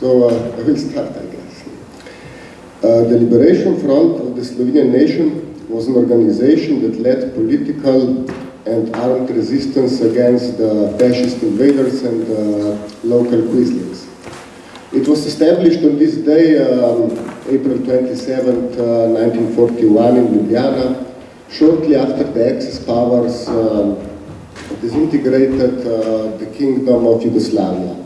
So uh, I will start, I guess. Uh, the Liberation Front of the Slovenian nation was an organization that led political and armed resistance against the fascist invaders and uh, local Quislings. It was established on this day, um, April 27, 1941 in Ljubljana, shortly after the Axis powers um, disintegrated uh, the kingdom of Yugoslavia.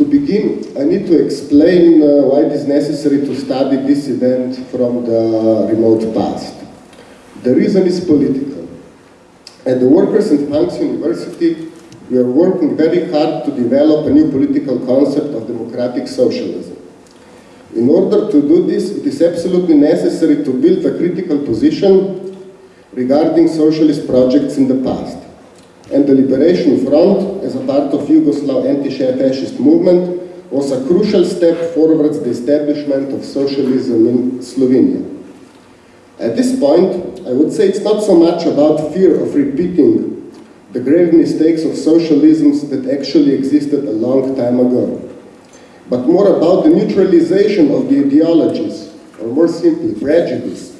To begin, I need to explain uh, why it is necessary to study this event from the remote past. The reason is political. At the Workers' and Punks University, we are working very hard to develop a new political concept of democratic socialism. In order to do this, it is absolutely necessary to build a critical position regarding socialist projects in the past and the Liberation Front, as a part of Yugoslav anti-fascist movement, was a crucial step towards the establishment of socialism in Slovenia. At this point, I would say it's not so much about fear of repeating the grave mistakes of socialisms that actually existed a long time ago, but more about the neutralization of the ideologies, or more simply, prejudice,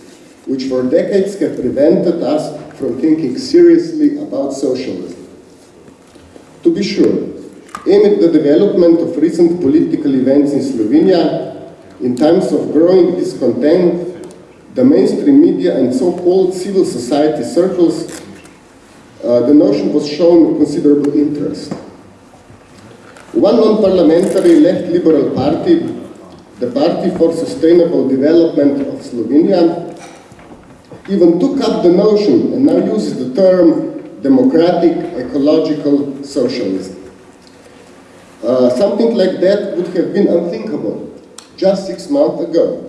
which for decades have prevented us from thinking seriously about socialism. To be sure, amid the development of recent political events in Slovenia, in times of growing discontent, the mainstream media and so-called civil society circles, uh, the notion was shown considerable interest. One non-parliamentary left liberal party, the Party for Sustainable Development of Slovenia, even took up the notion and now uses the term democratic ecological socialism. Uh, something like that would have been unthinkable just six months ago.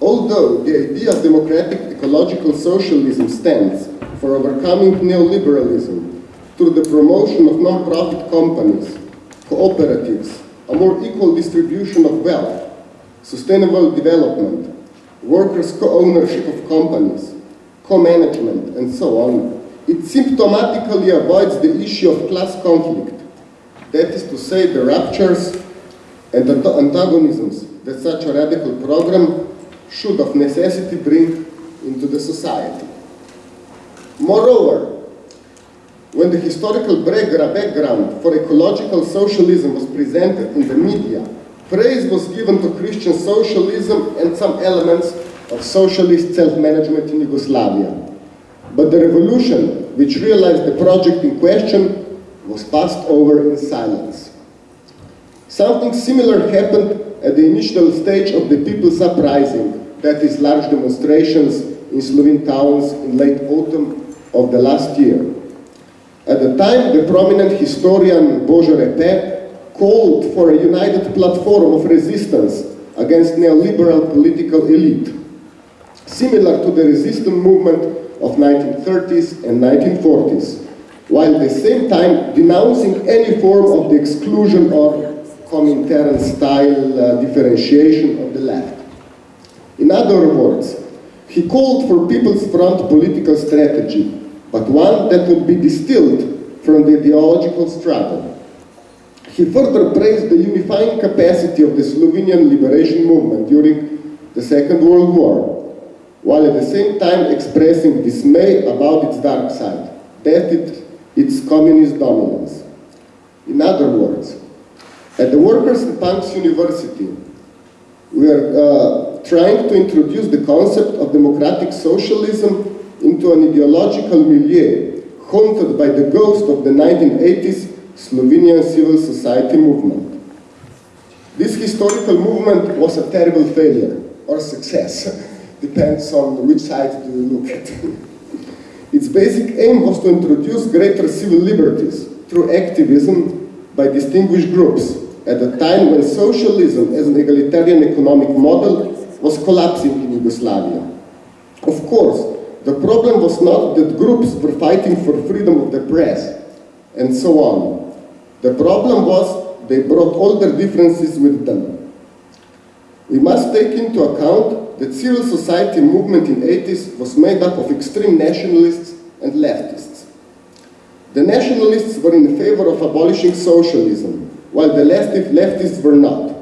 Although the idea of democratic ecological socialism stands for overcoming neoliberalism through the promotion of non-profit companies, cooperatives, a more equal distribution of wealth, sustainable development, workers' co-ownership of companies, co-management, and so on, it symptomatically avoids the issue of class conflict, that is to say, the ruptures and the antagonisms that such a radical program should of necessity bring into the society. Moreover, when the historical background for ecological socialism was presented in the media, praise was given to Christian socialism and some elements of socialist self-management in Yugoslavia. But the revolution, which realized the project in question, was passed over in silence. Something similar happened at the initial stage of the People's Uprising, that is large demonstrations in Slovene towns in late autumn of the last year. At the time, the prominent historian Božo Repe called for a united platform of resistance against neoliberal political elite, similar to the resistance movement of 1930s and 1940s, while at the same time denouncing any form of the exclusion or Comintern style uh, differentiation of the left. In other words, he called for People's Front political strategy, but one that would be distilled from the ideological struggle. He further praised the unifying capacity of the Slovenian liberation movement during the Second World War, while at the same time expressing dismay about its dark side, that it, its communist dominance. In other words, at the Workers' and Punks University, we are uh, trying to introduce the concept of democratic socialism into an ideological milieu haunted by the ghost of the 1980s Slovenian civil society movement. This historical movement was a terrible failure or success, depends on which side do you look at. its basic aim was to introduce greater civil liberties through activism by distinguished groups at a time when socialism as an egalitarian economic model was collapsing in Yugoslavia. Of course, the problem was not that groups were fighting for freedom of the press and so on. The problem was they brought all their differences with them. We must take into account that civil society movement in 80s was made up of extreme nationalists and leftists. The nationalists were in favor of abolishing socialism, while the leftists were not.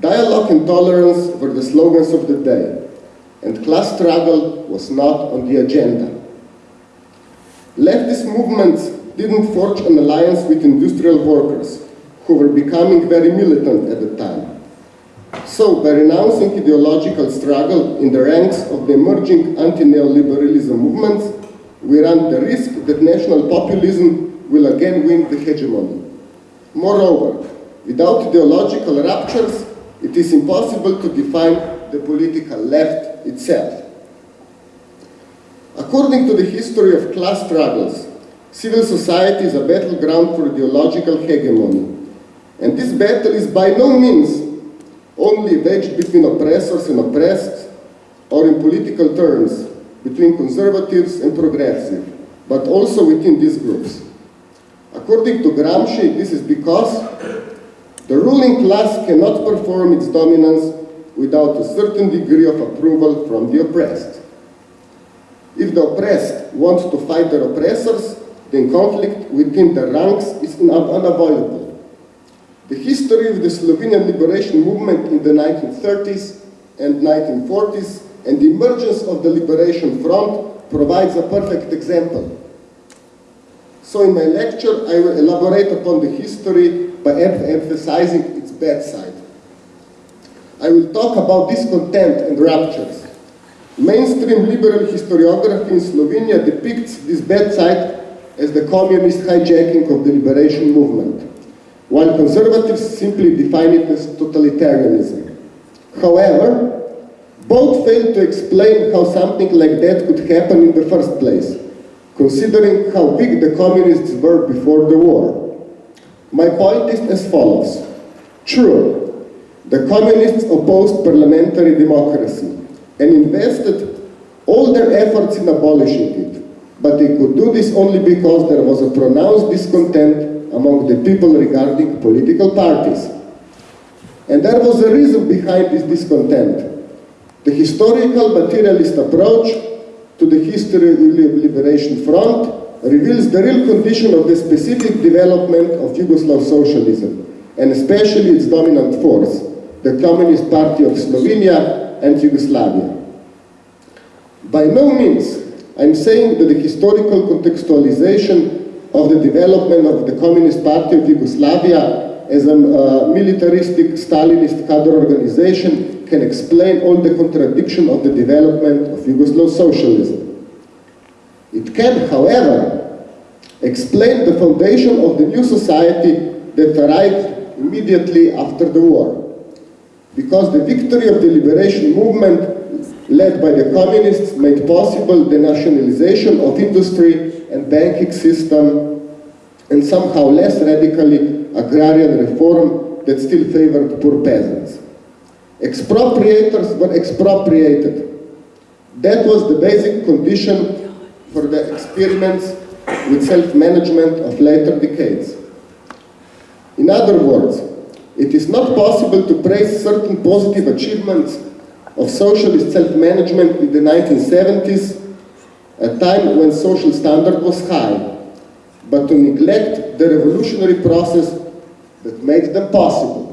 Dialogue and tolerance were the slogans of the day, and class struggle was not on the agenda. Leftist movements didn't forge an alliance with industrial workers, who were becoming very militant at the time. So, by renouncing ideological struggle in the ranks of the emerging anti-neoliberalism movements, we run the risk that national populism will again win the hegemony. Moreover, without ideological ruptures, it is impossible to define the political left itself. According to the history of class struggles, civil society is a battleground for ideological hegemony. And this battle is by no means only waged between oppressors and oppressed, or in political terms, between conservatives and progressive, but also within these groups. According to Gramsci, this is because the ruling class cannot perform its dominance without a certain degree of approval from the oppressed. If the oppressed want to fight their oppressors, then conflict within the ranks is unavoidable. The history of the Slovenian liberation movement in the 1930s and 1940s and the emergence of the Liberation Front provides a perfect example. So in my lecture, I will elaborate upon the history by emphasizing its bad side. I will talk about discontent and ruptures. Mainstream liberal historiography in Slovenia depicts this bad side as the communist hijacking of the liberation movement, while conservatives simply define it as totalitarianism. However, both fail to explain how something like that could happen in the first place, considering how big the communists were before the war. My point is as follows. True, the communists opposed parliamentary democracy and invested all their efforts in abolishing it, but they could do this only because there was a pronounced discontent among the people regarding political parties. And there was a reason behind this discontent. The historical materialist approach to the history of Liberation Front reveals the real condition of the specific development of Yugoslav socialism, and especially its dominant force, the Communist Party of Slovenia and Yugoslavia. By no means I'm saying that the historical contextualization of the development of the Communist Party of Yugoslavia as a uh, militaristic Stalinist cadre organization can explain all the contradiction of the development of Yugoslav socialism. It can, however, explain the foundation of the new society that arrived immediately after the war. Because the victory of the liberation movement led by the communists made possible the nationalization of industry and banking system and somehow less radically agrarian reform that still favored poor peasants. Expropriators were expropriated. That was the basic condition for the experiments with self-management of later decades. In other words, it is not possible to praise certain positive achievements of socialist self-management in the 1970s, a time when social standard was high, but to neglect the revolutionary process that made them possible.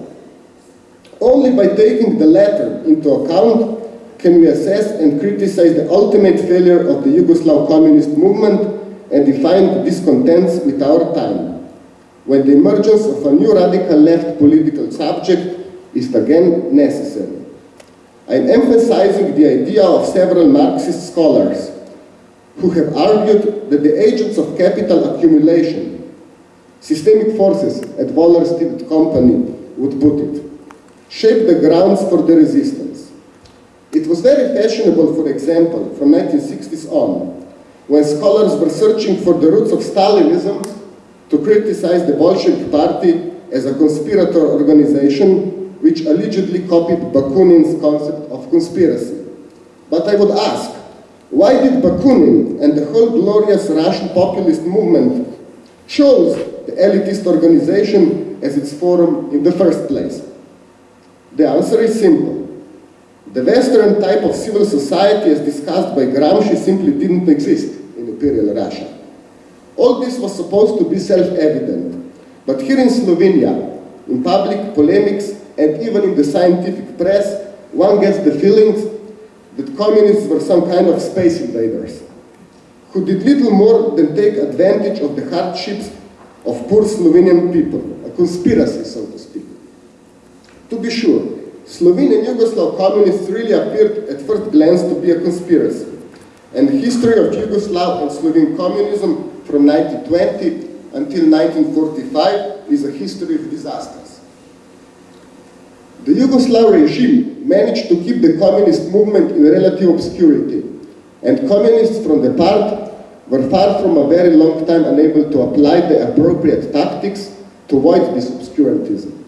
Only by taking the latter into account can we assess and criticize the ultimate failure of the Yugoslav communist movement and define the discontents with our time, when the emergence of a new radical left political subject is again necessary. I am emphasizing the idea of several Marxist scholars who have argued that the agents of capital accumulation, systemic forces, as Wallerstein Company would put it, shaped the grounds for the resistance. It was very fashionable, for example, from 1960s on, when scholars were searching for the roots of Stalinism to criticize the Bolshevik party as a conspirator organization which allegedly copied Bakunin's concept of conspiracy. But I would ask, why did Bakunin and the whole glorious Russian populist movement chose the elitist organization as its forum in the first place? The answer is simple. The Western type of civil society as discussed by Gramsci simply didn't exist in Imperial Russia. All this was supposed to be self-evident. But here in Slovenia, in public polemics and even in the scientific press, one gets the feeling that communists were some kind of space invaders who did little more than take advantage of the hardships of poor Slovenian people, a conspiracy, so to speak. To be sure, Slovene and Yugoslav communists really appeared at first glance to be a conspiracy, and the history of Yugoslav and Slovene communism from 1920 until 1945 is a history of disasters. The Yugoslav regime managed to keep the communist movement in relative obscurity, and communists from the part were far from a very long time unable to apply the appropriate tactics to avoid this obscurantism.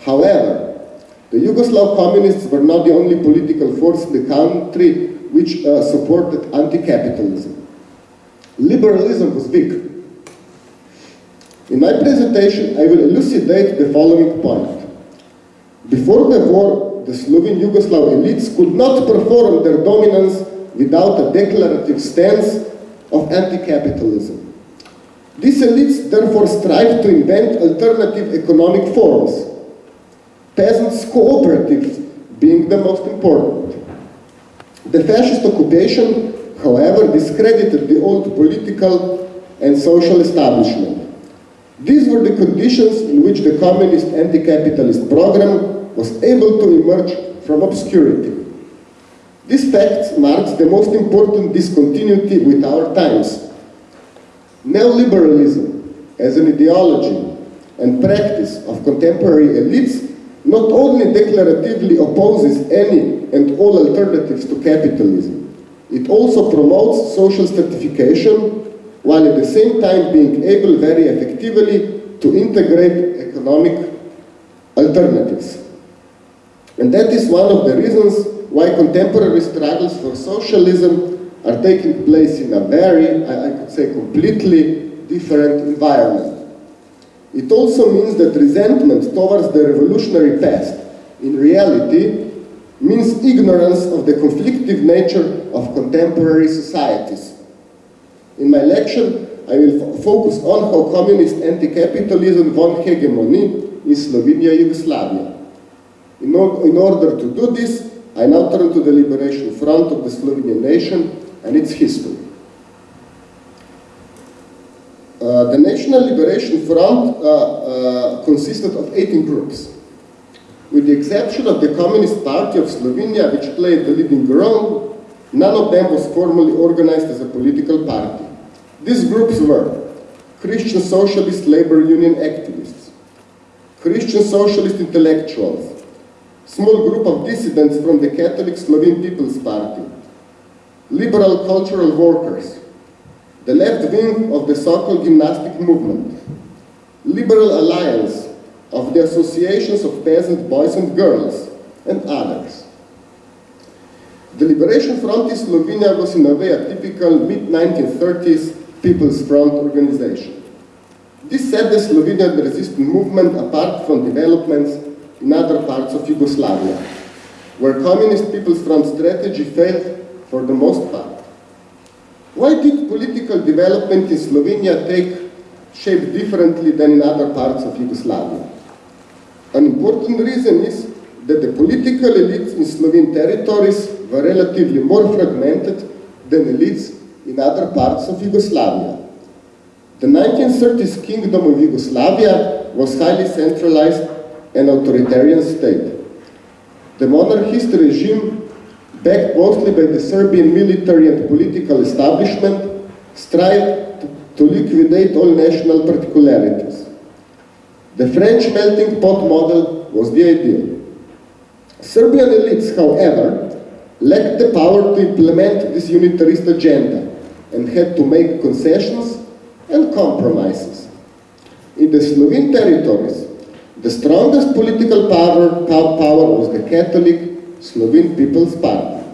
However, the Yugoslav communists were not the only political force in the country which uh, supported anti-capitalism. Liberalism was weak. In my presentation, I will elucidate the following point. Before the war, the Slovene Yugoslav elites could not perform their dominance without a declarative stance of anti-capitalism. These elites therefore strive to invent alternative economic forms, peasants' cooperatives being the most important. The fascist occupation, however, discredited the old political and social establishment. These were the conditions in which the communist anti-capitalist program was able to emerge from obscurity. This fact marks the most important discontinuity with our times. Neoliberalism, as an ideology and practice of contemporary elites, not only declaratively opposes any and all alternatives to capitalism, it also promotes social stratification, while at the same time being able very effectively to integrate economic alternatives. And that is one of the reasons why contemporary struggles for socialism are taking place in a very, I, could say, completely different environment. It also means that resentment towards the revolutionary past, in reality, means ignorance of the conflictive nature of contemporary societies. In my lecture, I will focus on how communist anti-capitalism won hegemony in Slovenia, Yugoslavia. In, or in order to do this, I now turn to the liberation front of the Slovenian nation and its history. Uh, the National Liberation Front uh, uh, consisted of 18 groups. With the exception of the Communist Party of Slovenia, which played the leading role, none of them was formally organized as a political party. These groups were Christian Socialist Labor Union activists, Christian Socialist intellectuals, small group of dissidents from the Catholic Slovene People's Party, liberal cultural workers, the left wing of the so-called gymnastic movement, liberal alliance of the associations of peasant boys and girls, and others. The Liberation Front in Slovenia was in a way a typical mid-1930s People's Front organization. This set the Slovenian resistance movement apart from developments in other parts of Yugoslavia, where Communist People's Front strategy failed for the most part. Why did political development in Slovenia take shape differently than in other parts of Yugoslavia? An important reason is that the political elites in Slovene territories were relatively more fragmented than elites in other parts of Yugoslavia. The 1930s Kingdom of Yugoslavia was highly centralized an authoritarian state. The monarchist regime, backed mostly by the Serbian military and political establishment, strived to liquidate all national particularities. The French melting pot model was the ideal. Serbian elites, however, lacked the power to implement this unitarist agenda and had to make concessions and compromises. In the Slovene territories, the strongest political power, power was the Catholic Slovene People's Party,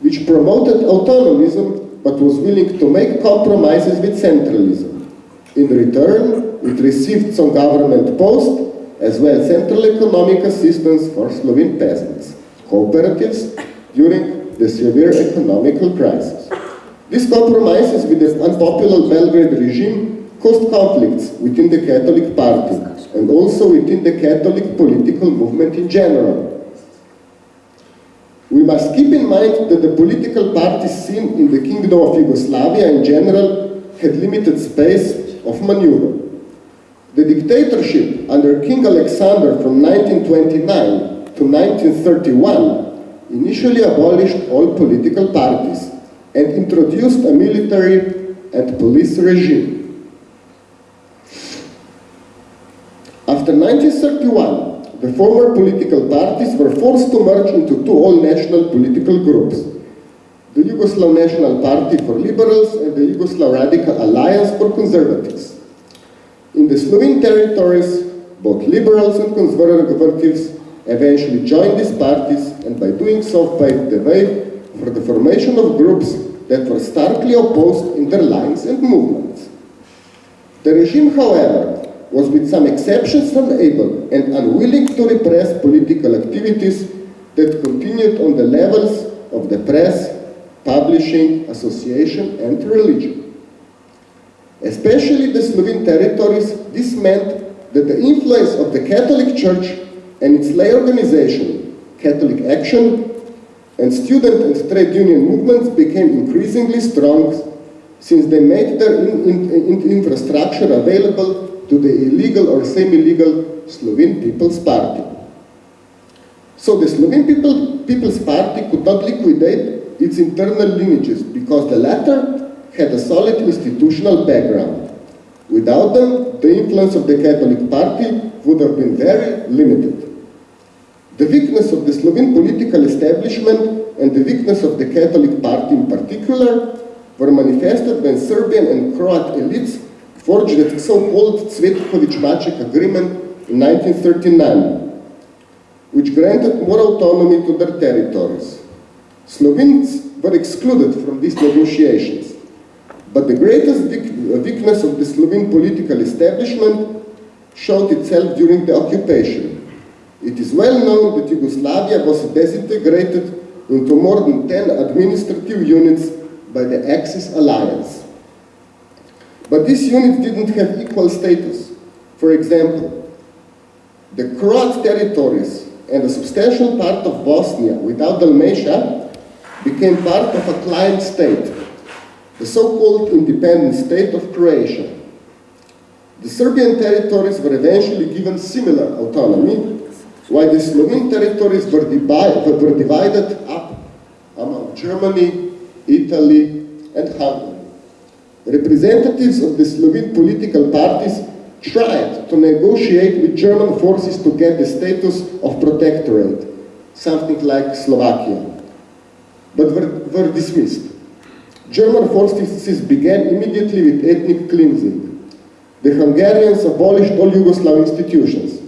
which promoted autonomism but was willing to make compromises with centralism. In return, it received some government posts as well central economic assistance for Slovene peasants, cooperatives during the severe economical crisis. These compromises with the unpopular Belgrade regime caused conflicts within the Catholic Party and also within the Catholic political movement in general. We must keep in mind that the political parties seen in the Kingdom of Yugoslavia in general had limited space of maneuver. The dictatorship under King Alexander from 1929 to 1931 initially abolished all political parties and introduced a military and police regime. After 1931, the former political parties were forced to merge into two all-national political groups, the Yugoslav National Party for Liberals and the Yugoslav Radical Alliance for Conservatives. In the Slovene territories, both liberals and conservatives eventually joined these parties and by doing so paved the way for the formation of groups that were starkly opposed in their lines and movements. The regime, however, was with some exceptions unable and unwilling to repress political activities that continued on the levels of the press, publishing, association and religion. Especially the Slovene territories, this meant that the influence of the Catholic Church and its lay organization, Catholic Action, and student and trade union movements became increasingly strong since they made their in, in, in infrastructure available to the illegal or semi-legal Slovene People's Party. So the Slovene People, People's Party could not liquidate its internal lineages because the latter had a solid institutional background. Without them, the influence of the Catholic Party would have been very limited. The weakness of the Slovene political establishment and the weakness of the Catholic Party in particular were manifested when Serbian and Croat elites forged the so-called Cvetković-Maček agreement in 1939, which granted more autonomy to their territories. Slovenes were excluded from these negotiations. But the greatest uh, weakness of the Slovene political establishment showed itself during the occupation. It is well known that Yugoslavia was disintegrated into more than 10 administrative units by the Axis alliance. But these units didn't have equal status. For example, the Croat territories and a substantial part of Bosnia without Dalmatia became part of a client state the so-called independent state of Croatia. The Serbian territories were eventually given similar autonomy, while the Slovene territories were, were divided up among Germany, Italy, and Hungary. Representatives of the Slovene political parties tried to negotiate with German forces to get the status of protectorate, something like Slovakia, but were, were dismissed. German forces began immediately with ethnic cleansing. The Hungarians abolished all Yugoslav institutions,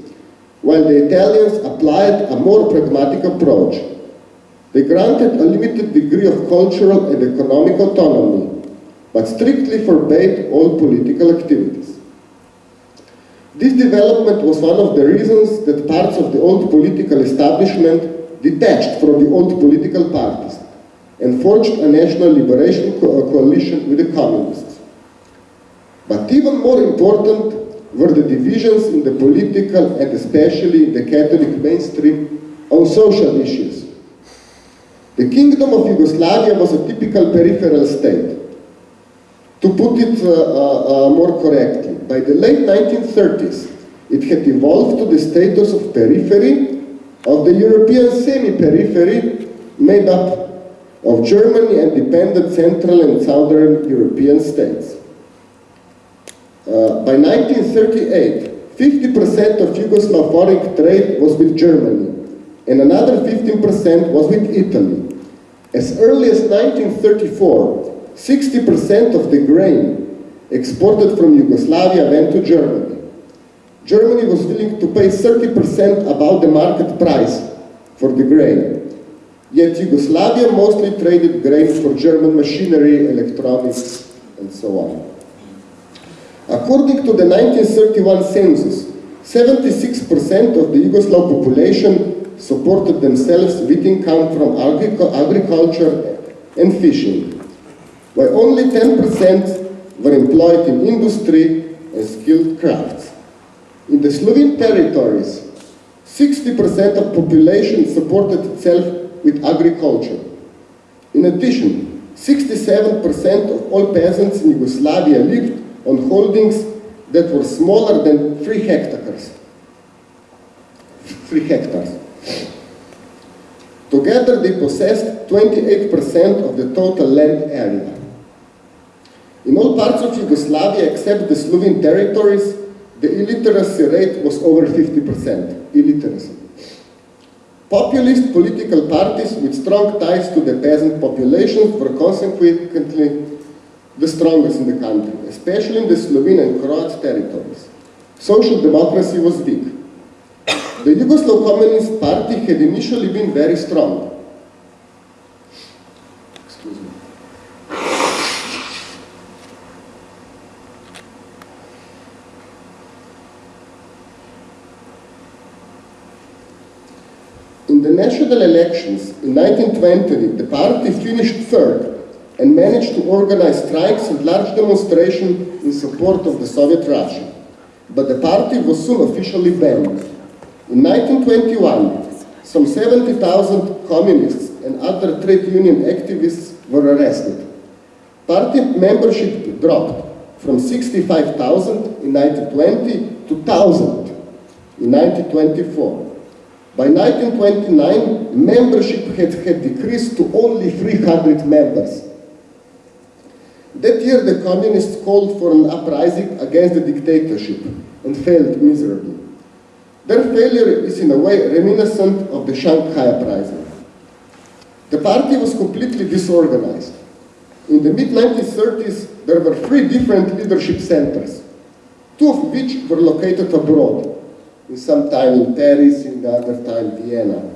while the Italians applied a more pragmatic approach. They granted a limited degree of cultural and economic autonomy, but strictly forbade all political activities. This development was one of the reasons that parts of the old political establishment detached from the old political parties and forged a national liberation co coalition with the communists. But even more important were the divisions in the political and especially the Catholic mainstream on social issues. The Kingdom of Yugoslavia was a typical peripheral state. To put it uh, uh, uh, more correctly, by the late 1930s, it had evolved to the status of periphery of the European semi-periphery made up of Germany and dependent Central and Southern European states. Uh, by 1938, 50% of Yugoslav foreign trade was with Germany, and another 15% was with Italy. As early as 1934, 60% of the grain exported from Yugoslavia went to Germany. Germany was willing to pay 30% above the market price for the grain. Yet Yugoslavia mostly traded grain for German machinery, electronics, and so on. According to the 1931 census, 76% of the Yugoslav population supported themselves with income from agriculture and fishing, while only 10% were employed in industry and skilled crafts. In the Slovene territories, 60% of population supported itself with agriculture. In addition, 67% of all peasants in Yugoslavia lived on holdings that were smaller than 3 hectares. 3 hectares. Together they possessed 28% of the total land area. In all parts of Yugoslavia except the Slovene territories, the illiteracy rate was over 50%, illiteracy. Populist political parties with strong ties to the peasant populations were consequently the strongest in the country, especially in the Slovene and Croat territories. Social democracy was weak. The Yugoslav Communist Party had initially been very strong. The national elections in 1920, the party finished third and managed to organize strikes and large demonstrations in support of the Soviet Russia. But the party was soon officially banned. In 1921, some 70,000 communists and other trade union activists were arrested. Party membership dropped from 65,000 in 1920 to 1,000 in 1924. By 1929, membership had, had decreased to only 300 members. That year the communists called for an uprising against the dictatorship and failed miserably. Their failure is in a way reminiscent of the Shanghai uprising. The party was completely disorganized. In the mid-1930s, there were three different leadership centers, two of which were located abroad, in some time in Paris, in the other time Vienna.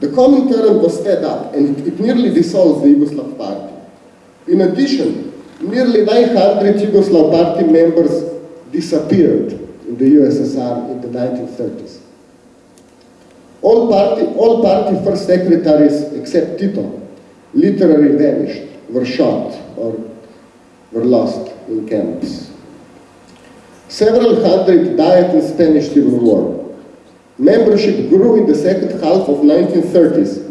The Comintern was fed up and it nearly dissolved the Yugoslav party. In addition, nearly 900 Yugoslav party members disappeared in the USSR in the 1930s. All party, all party first secretaries except Tito literally vanished, were shot or were lost in camps. Several hundred died in Spanish Civil War. Membership grew in the second half of 1930s.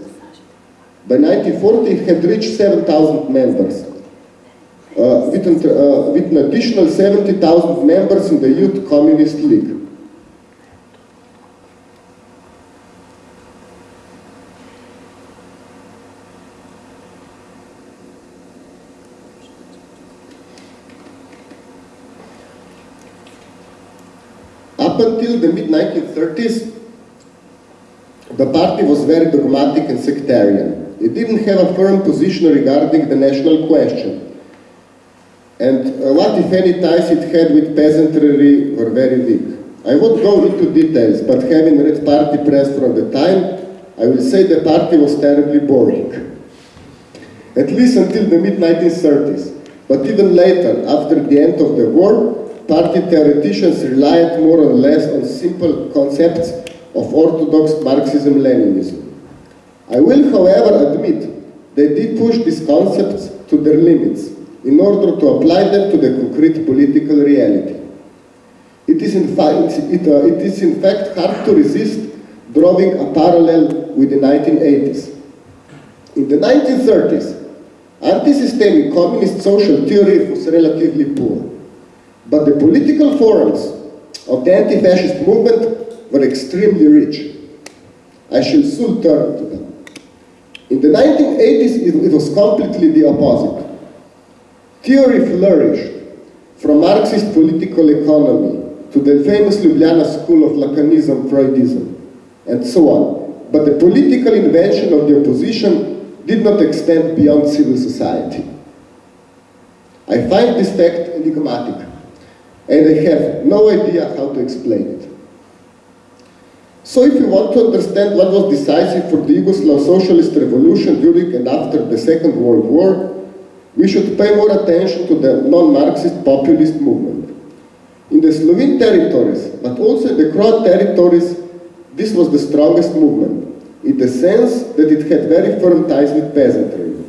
By 1940 it had reached 7,000 members uh, with, uh, with an additional 70,000 members in the Youth Communist League. Until the mid-1930s, the party was very dogmatic and sectarian. It didn't have a firm position regarding the national question and uh, what, if any, ties it had with peasantry were very weak. I won't go into details, but having read party press from the time, I will say the party was terribly boring. At least until the mid-1930s. But even later, after the end of the war, party theoreticians relied more or less on simple concepts of orthodox Marxism-Leninism. I will, however, admit they did push these concepts to their limits in order to apply them to the concrete political reality. It is in fact, it, uh, it is in fact hard to resist drawing a parallel with the 1980s. In the 1930s, anti-systemic communist social theory was relatively poor, but the political forums of the anti-fascist movement were extremely rich. I shall soon turn to them. In the 1980s, it, it was completely the opposite. Theory flourished, from Marxist political economy to the famous Ljubljana school of Lacanism, Freudism, and so on. But the political invention of the opposition did not extend beyond civil society. I find this fact enigmatic, and I have no idea how to explain it. So if you want to understand what was decisive for the Yugoslav socialist revolution during and after the Second World War, we should pay more attention to the non-Marxist populist movement. In the Slovene territories, but also in the Croat territories, this was the strongest movement, in the sense that it had very firm ties with peasantry.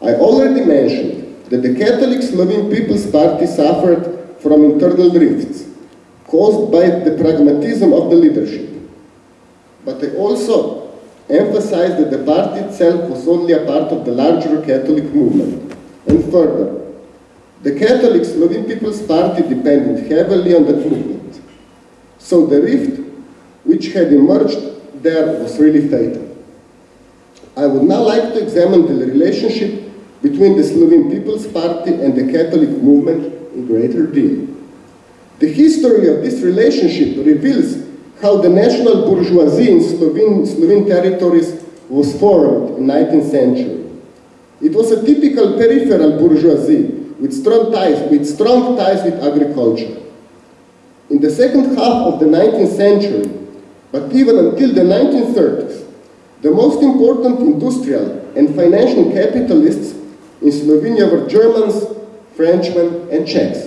I already mentioned that the Catholic Slovene People's Party suffered from internal rifts, caused by the pragmatism of the leadership. But they also emphasized that the party itself was only a part of the larger Catholic movement. And further, the Catholic Slovene People's Party depended heavily on that movement. So the rift which had emerged there was really fatal. I would now like to examine the relationship between the Slovene People's Party and the Catholic movement in greater detail. The history of this relationship reveals how the national bourgeoisie in Slovene, Slovene territories was formed in 19th century. It was a typical peripheral bourgeoisie with strong ties with, strong ties with agriculture. In the second half of the 19th century, but even until the 1930s, the most important industrial and financial capitalists in Slovenia were Germans, Frenchmen, and Czechs.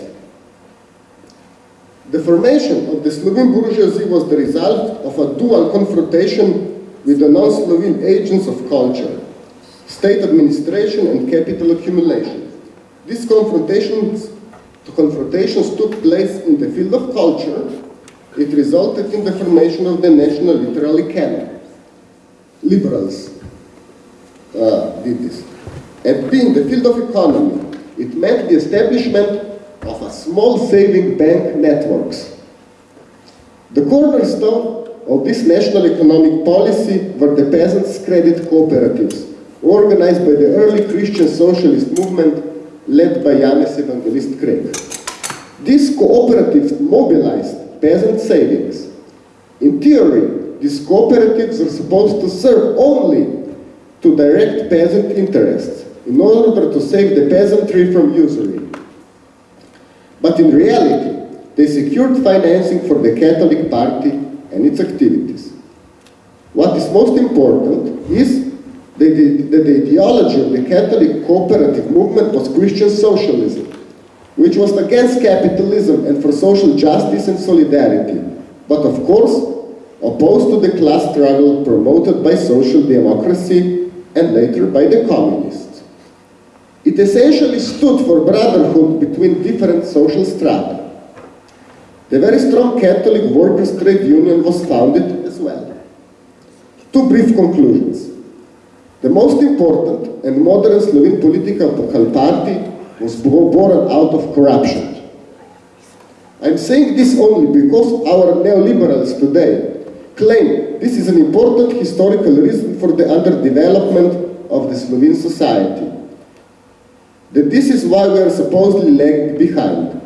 The formation of the Slovene bourgeoisie was the result of a dual confrontation with the non-Slovene agents of culture, state administration and capital accumulation. These confrontations, confrontations took place in the field of culture. It resulted in the formation of the National Literary Canon. Liberals uh, did this. And in the field of economy, it meant the establishment of a small saving bank networks. The cornerstone of this national economic policy were the peasants' credit cooperatives, organized by the early Christian socialist movement led by Janez Evangelist Krek. These cooperatives mobilized peasant savings. In theory, these cooperatives are supposed to serve only to direct peasant interests in order to save the peasantry from usury. But in reality, they secured financing for the Catholic Party and its activities. What is most important is that the, ideology of the Catholic cooperative movement was Christian socialism, which was against capitalism and for social justice and solidarity, but of course opposed to the class struggle promoted by social democracy and later by the communists. It essentially stood for brotherhood between different social strata. The very strong Catholic Workers' Trade Union was founded as well. Two brief conclusions. The most important and modern Slovene political party was born out of corruption. I'm saying this only because our neoliberals today claim this is an important historical reason for the underdevelopment of the Slovene society. That this is why we are supposedly lagging behind.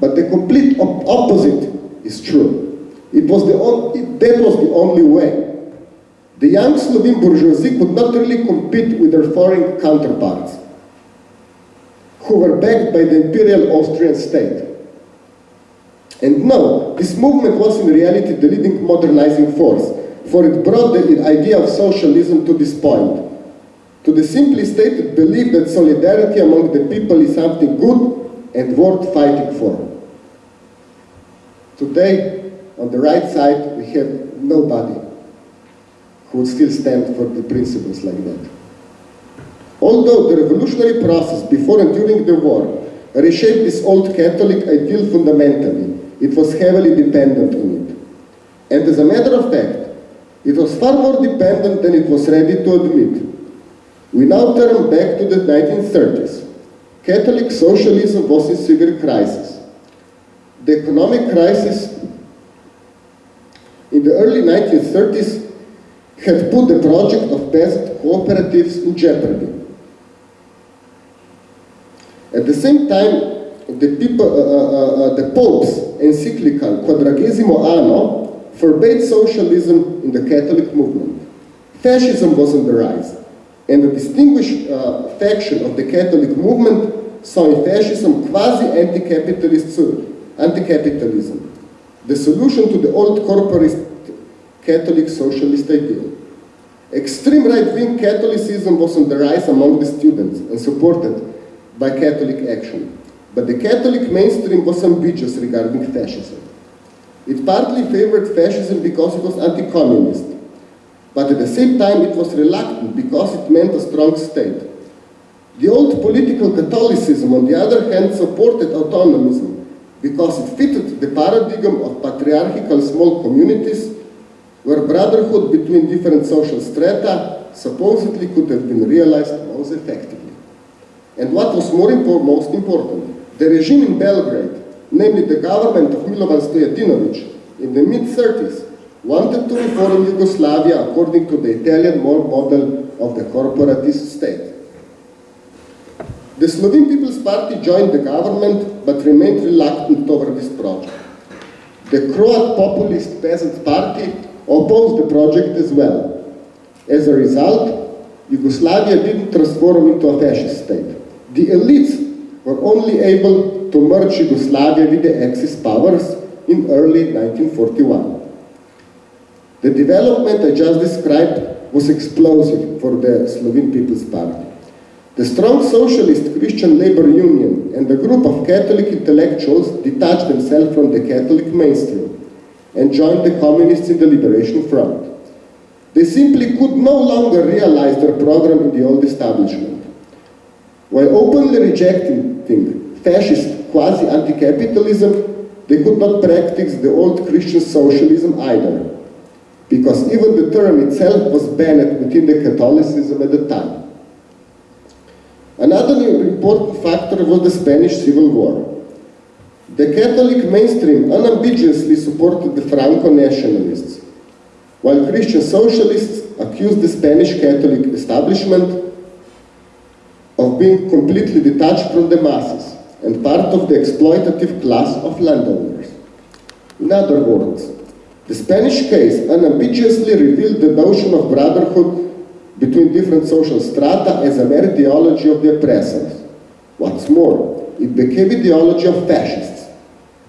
But the complete op opposite is true. It was the it, that was the only way. The young Slovene bourgeoisie could not really compete with their foreign counterparts, who were backed by the imperial Austrian state. And no, this movement was in reality the leading modernizing force, for it brought the idea of socialism to this point, to the simply stated belief that solidarity among the people is something good and worth fighting for. Today, on the right side, we have nobody who would still stand for the principles like that. Although the revolutionary process before and during the war reshaped this old Catholic ideal fundamentally, it was heavily dependent on it. And as a matter of fact, it was far more dependent than it was ready to admit. We now turn back to the 1930s. Catholic socialism was in severe crisis. The economic crisis in the early 1930s had put the project of peasant cooperatives in jeopardy. At the same time, the, people, uh, uh, uh, the Pope's encyclical Quadragesimo Anno forbade socialism in the Catholic movement. Fascism was on the rise, and a distinguished uh, faction of the Catholic movement saw in fascism quasi-anti-capitalist anti-capitalism, the solution to the old corporate Catholic socialist ideal. Extreme right-wing Catholicism was on the rise among the students and supported by Catholic action. but the Catholic mainstream was ambiguous regarding fascism. It partly favored fascism because it was anti-communist, but at the same time it was reluctant because it meant a strong state. The old political Catholicism, on the other hand, supported autonomism because it fitted the paradigm of patriarchal small communities where brotherhood between different social strata supposedly could have been realized most effectively. And what was more impor most important, the regime in Belgrade, namely the government of Milovan Stojadinović, in the mid-30s, wanted to reform Yugoslavia according to the Italian model of the corporatist state. The Slovene People's Party joined the government but remained reluctant over this project. The Croat populist peasant party opposed the project as well. As a result, Yugoslavia didn't transform into a fascist state. The elites were only able to merge Yugoslavia with the Axis powers in early 1941. The development I just described was explosive for the Slovene People's Party. The strong socialist Christian Labor Union and a group of Catholic intellectuals detached themselves from the Catholic mainstream and joined the communists in the Liberation Front. They simply could no longer realize their program in the old establishment. While openly rejecting fascist quasi-anti-capitalism, they could not practice the old Christian socialism either, because even the term itself was banned within the Catholicism at the time. Another important factor was the Spanish Civil War. The Catholic mainstream unambiguously supported the Franco nationalists, while Christian socialists accused the Spanish Catholic establishment of being completely detached from the masses and part of the exploitative class of landowners. In other words, the Spanish case unambiguously revealed the notion of brotherhood between different social strata as a mere ideology of the oppressors. What's more, it became ideology of fascists.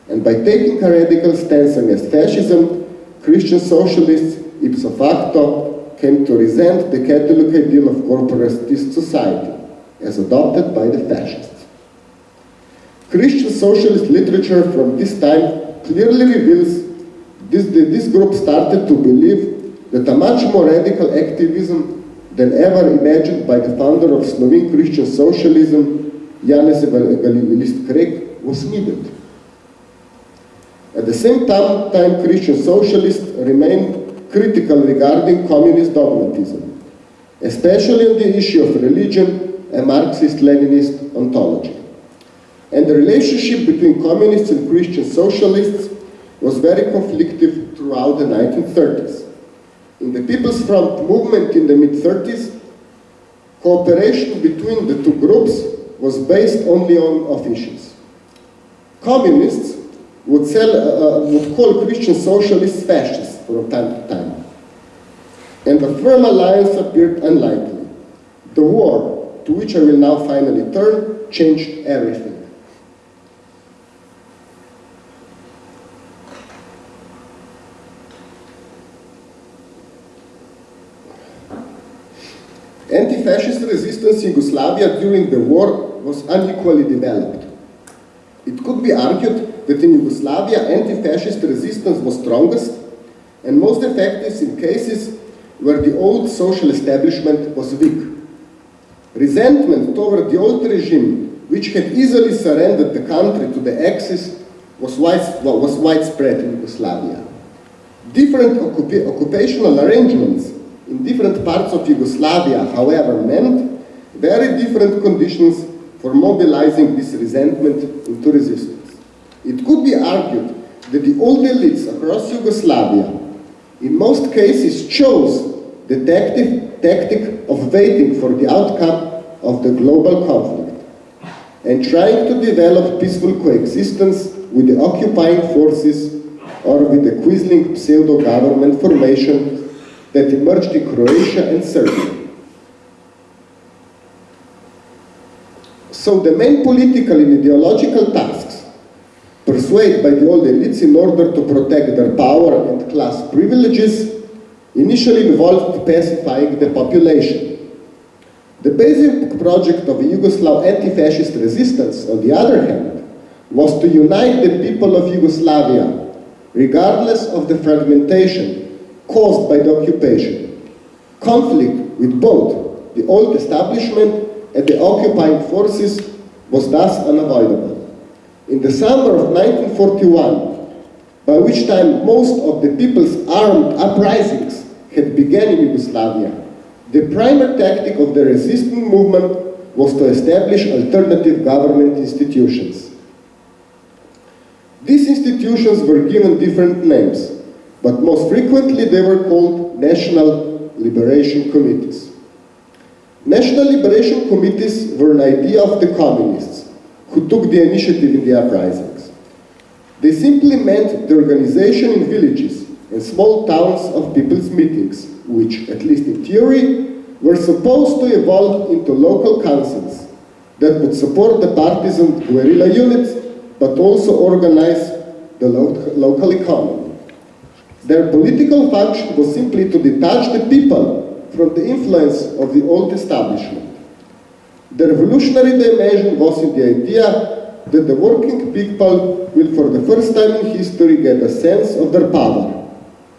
And by taking a radical stance against fascism, Christian socialists ipso facto came to resent the Catholic ideal of corporatist society as adopted by the fascists. Christian socialist literature from this time clearly reveals this, this group started to believe that a much more radical activism than ever imagined by the founder of Slovene Christian socialism, Janez Evangelist Krek, was needed. At the same time, time Christian socialists remained critical regarding communist dogmatism, especially on the issue of religion and Marxist-Leninist ontology. And the relationship between communists and Christian socialists was very conflictive throughout the 1930s. In the People's Front movement in the mid-30s, cooperation between the two groups was based only on officials. Communists would, sell, uh, uh, would call Christian socialists fascists from time to time. And a firm alliance appeared unlikely. The war, to which I will now finally turn, changed everything. Anti-fascist resistance in Yugoslavia during the war was unequally developed. It could be argued that in Yugoslavia anti-fascist resistance was strongest and most effective in cases where the old social establishment was weak. Resentment toward the old regime, which had easily surrendered the country to the Axis, was, widespread in Yugoslavia. Different occupa occupational arrangements in different parts of Yugoslavia, however, meant very different conditions for mobilizing this resentment into resistance. It could be argued that the old elites across Yugoslavia in most cases chose the tactic, tactic of waiting for the outcome of the global conflict and trying to develop peaceful coexistence with the occupying forces or with the quisling pseudo-government formation that emerged in Croatia and Serbia. So the main political and ideological tasks pursued by the old elites in order to protect their power and class privileges initially involved pacifying the population. The basic project of Yugoslav anti-fascist resistance, on the other hand, was to unite the people of Yugoslavia, regardless of the fragmentation caused by the occupation. Conflict with both the old establishment and the occupying forces was thus unavoidable. In the summer of 1941, by which time most of the people's armed uprisings had begun in Yugoslavia, the primary tactic of the resisting movement was to establish alternative government institutions. These institutions were given different names, but most frequently they were called National Liberation Committees. National Liberation Committees were an idea of the communists, who took the initiative in the uprisings. They simply meant the organization in villages and small towns of people's meetings, which, at least in theory, were supposed to evolve into local councils that would support the partisan guerrilla units, but also organize the lo local economy. Their political function was simply to detach the people from the influence of the old establishment. The revolutionary dimension was in the idea that the working people will for the first time in history get a sense of their power,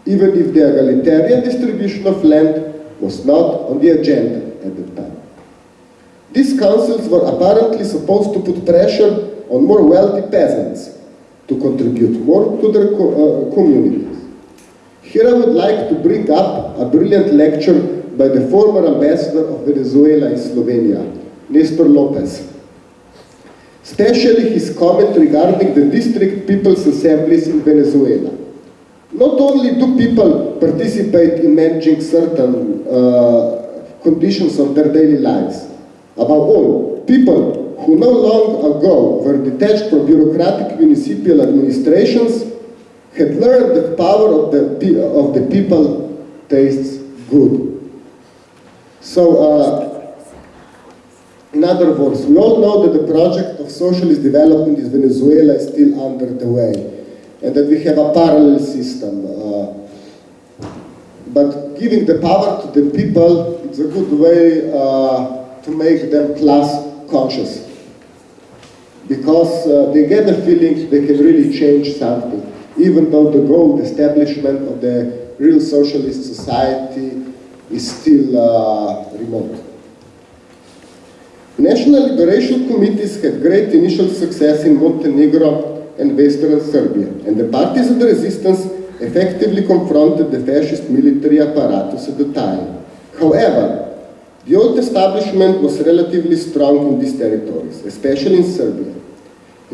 even if the egalitarian distribution of land was not on the agenda at the time. These councils were apparently supposed to put pressure on more wealthy peasants to contribute more to their co uh, communities. Here I would like to bring up a brilliant lecture by the former ambassador of Venezuela in Slovenia, Nestor Lopez. Especially his comment regarding the district people's assemblies in Venezuela. Not only do people participate in managing certain uh, conditions of their daily lives, above all, people who no long ago were detached from bureaucratic municipal administrations had learned that power of the, of the people tastes good. So, uh, in other words, we all know that the project of socialist development in Venezuela is still under the way and that we have a parallel system. Uh, but giving the power to the people, it's a good way uh, to make them class conscious. Because uh, they get the feeling they can really change something, even though the goal, the establishment of the real socialist society is still uh, remote. National liberation committees had great initial success in Montenegro and Western Serbia, and the parties of the resistance effectively confronted the fascist military apparatus at the time. However, the old establishment was relatively strong in these territories, especially in Serbia.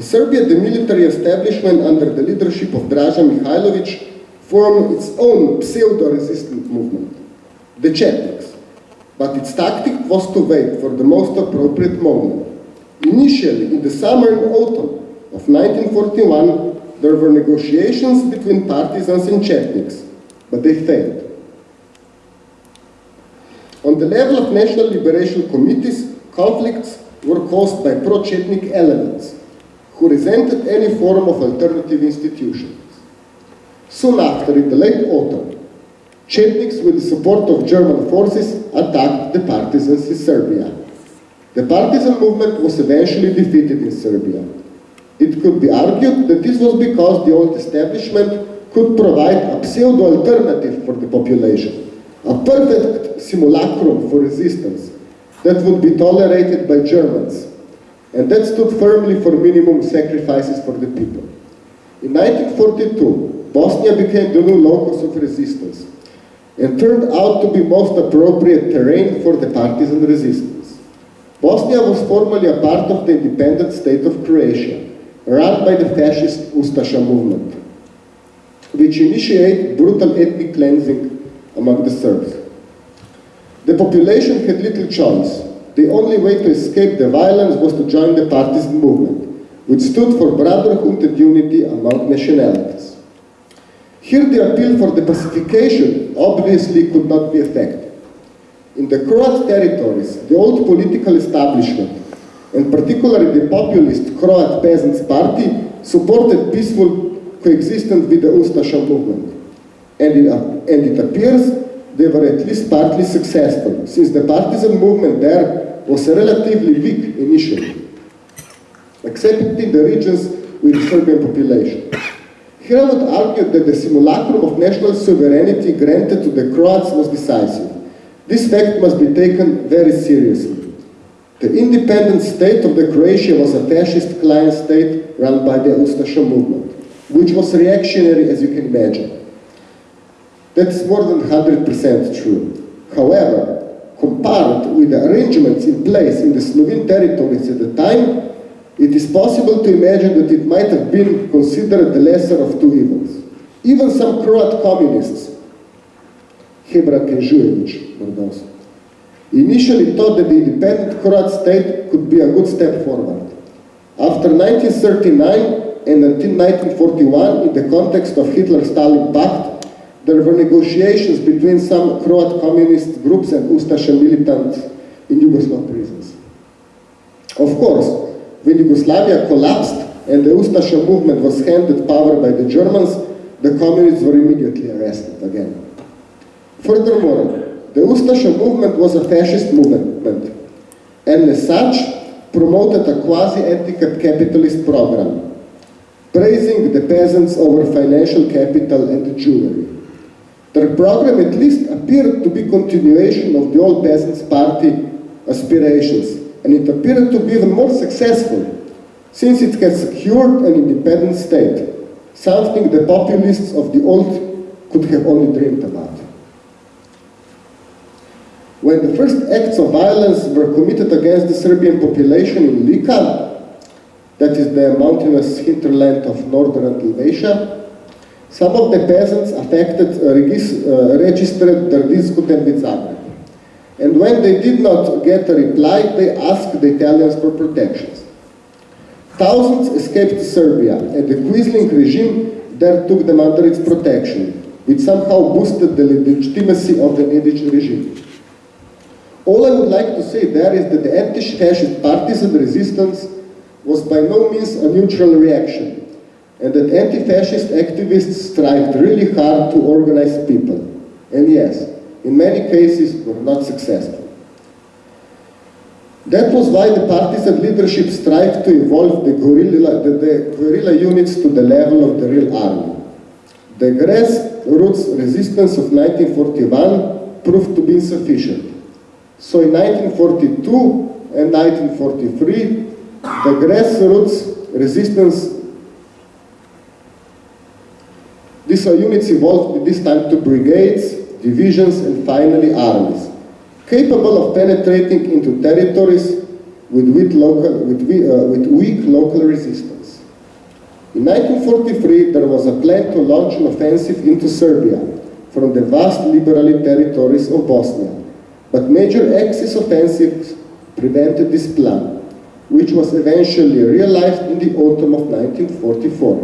In Serbia, the military establishment under the leadership of Draža Mihailović formed its own pseudo-resistant movement, the Chetniks. But its tactic was to wait for the most appropriate moment. Initially, in the summer and autumn, of 1941, there were negotiations between partisans and Chetniks, but they failed. On the level of national liberation committees, conflicts were caused by pro-Chetnik elements who resented any form of alternative institutions. Soon after, in the late autumn, Chetniks with the support of German forces attacked the partisans in Serbia. The partisan movement was eventually defeated in Serbia. It could be argued that this was because the old establishment could provide a pseudo-alternative for the population, a perfect simulacrum for resistance that would be tolerated by Germans, and that stood firmly for minimum sacrifices for the people. In 1942, Bosnia became the new locus of resistance and turned out to be most appropriate terrain for the partisan resistance. Bosnia was formerly a part of the independent state of Croatia, run by the fascist Ustasha movement, which initiated brutal ethnic cleansing among the Serbs. The population had little choice. The only way to escape the violence was to join the partisan movement, which stood for brotherhood and unity among nationalities. Here the appeal for the pacification obviously could not be effective. In the Croat territories, the old political establishment and particularly the populist Croat Peasants Party, supported peaceful coexistence with the Ustasha movement. And it, and it appears they were at least partly successful, since the partisan movement there was relatively weak initially, except in the regions with Serbian population. Here I would argue that the simulacrum of national sovereignty granted to the Croats was decisive. This fact must be taken very seriously. The independent state of the Croatia was a fascist client state run by the Ustasha movement, which was reactionary as you can imagine. That's more than 100% true. However, compared with the arrangements in place in the Slovene territories at the time, it is possible to imagine that it might have been considered the lesser of two evils. Even some Croat communists, Hebra Kenžujević, Mordos, initially thought that the independent Croat state could be a good step forward. After 1939 and until 1941, in the context of Hitler-Stalin Pact, there were negotiations between some Croat communist groups and Ustasha militants in Yugoslav prisons. Of course, when Yugoslavia collapsed and the Ustasha movement was handed power by the Germans, the communists were immediately arrested again. Furthermore, the Ustasha movement was a fascist movement, and as such, promoted a quasi-anti-capitalist program, praising the peasants over financial capital and jewelry. Their program at least appeared to be continuation of the old Peasants' Party aspirations, and it appeared to be even more successful, since it had secured an independent state, something the populists of the old could have only dreamed about. When the first acts of violence were committed against the Serbian population in Lika, that is the mountainous hinterland of northern Dalmatia, some of the peasants affected uh, uh, registered their dispute with Zagreb. And when they did not get a reply, they asked the Italians for protections. Thousands escaped Serbia, and the Quisling regime there took them under its protection, which somehow boosted the legitimacy of the Nedic regime. All I would like to say there is that the anti-fascist partisan resistance was by no means a neutral reaction and that anti-fascist activists strived really hard to organize people. And yes, in many cases were not successful. That was why the partisan leadership strived to evolve the guerrilla, the, the guerrilla units to the level of the real army. The grassroots resistance of 1941 proved to be insufficient. So in 1942 and 1943, the grassroots resistance These units evolved this time to brigades, divisions, and finally armies, capable of penetrating into territories with weak local, with, uh, with weak local resistance. In 1943, there was a plan to launch an offensive into Serbia from the vast liberally territories of Bosnia, but major Axis offensives prevented this plan, which was eventually realized in the autumn of 1944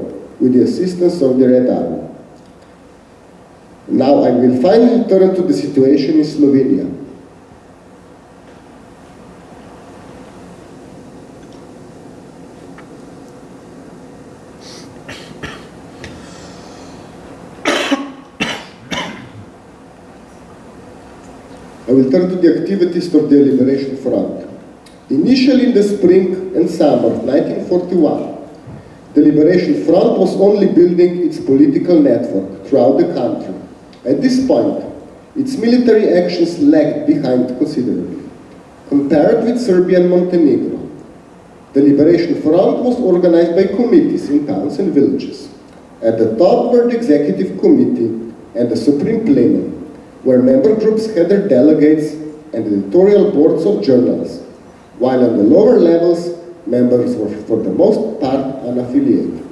with the assistance of the Red Army. Now I will finally turn to the situation in Slovenia. I will turn to the activities of the Liberation Front. Initially in the spring and summer of 1941, the Liberation Front was only building its political network throughout the country. At this point, its military actions lagged behind considerably. Compared with Serbia and Montenegro, the Liberation Front was organized by committees in towns and villages. At the top were the Executive Committee and the Supreme Plenum, where member groups had their delegates and editorial boards of journals, while on the lower levels, members were for the most part unaffiliated.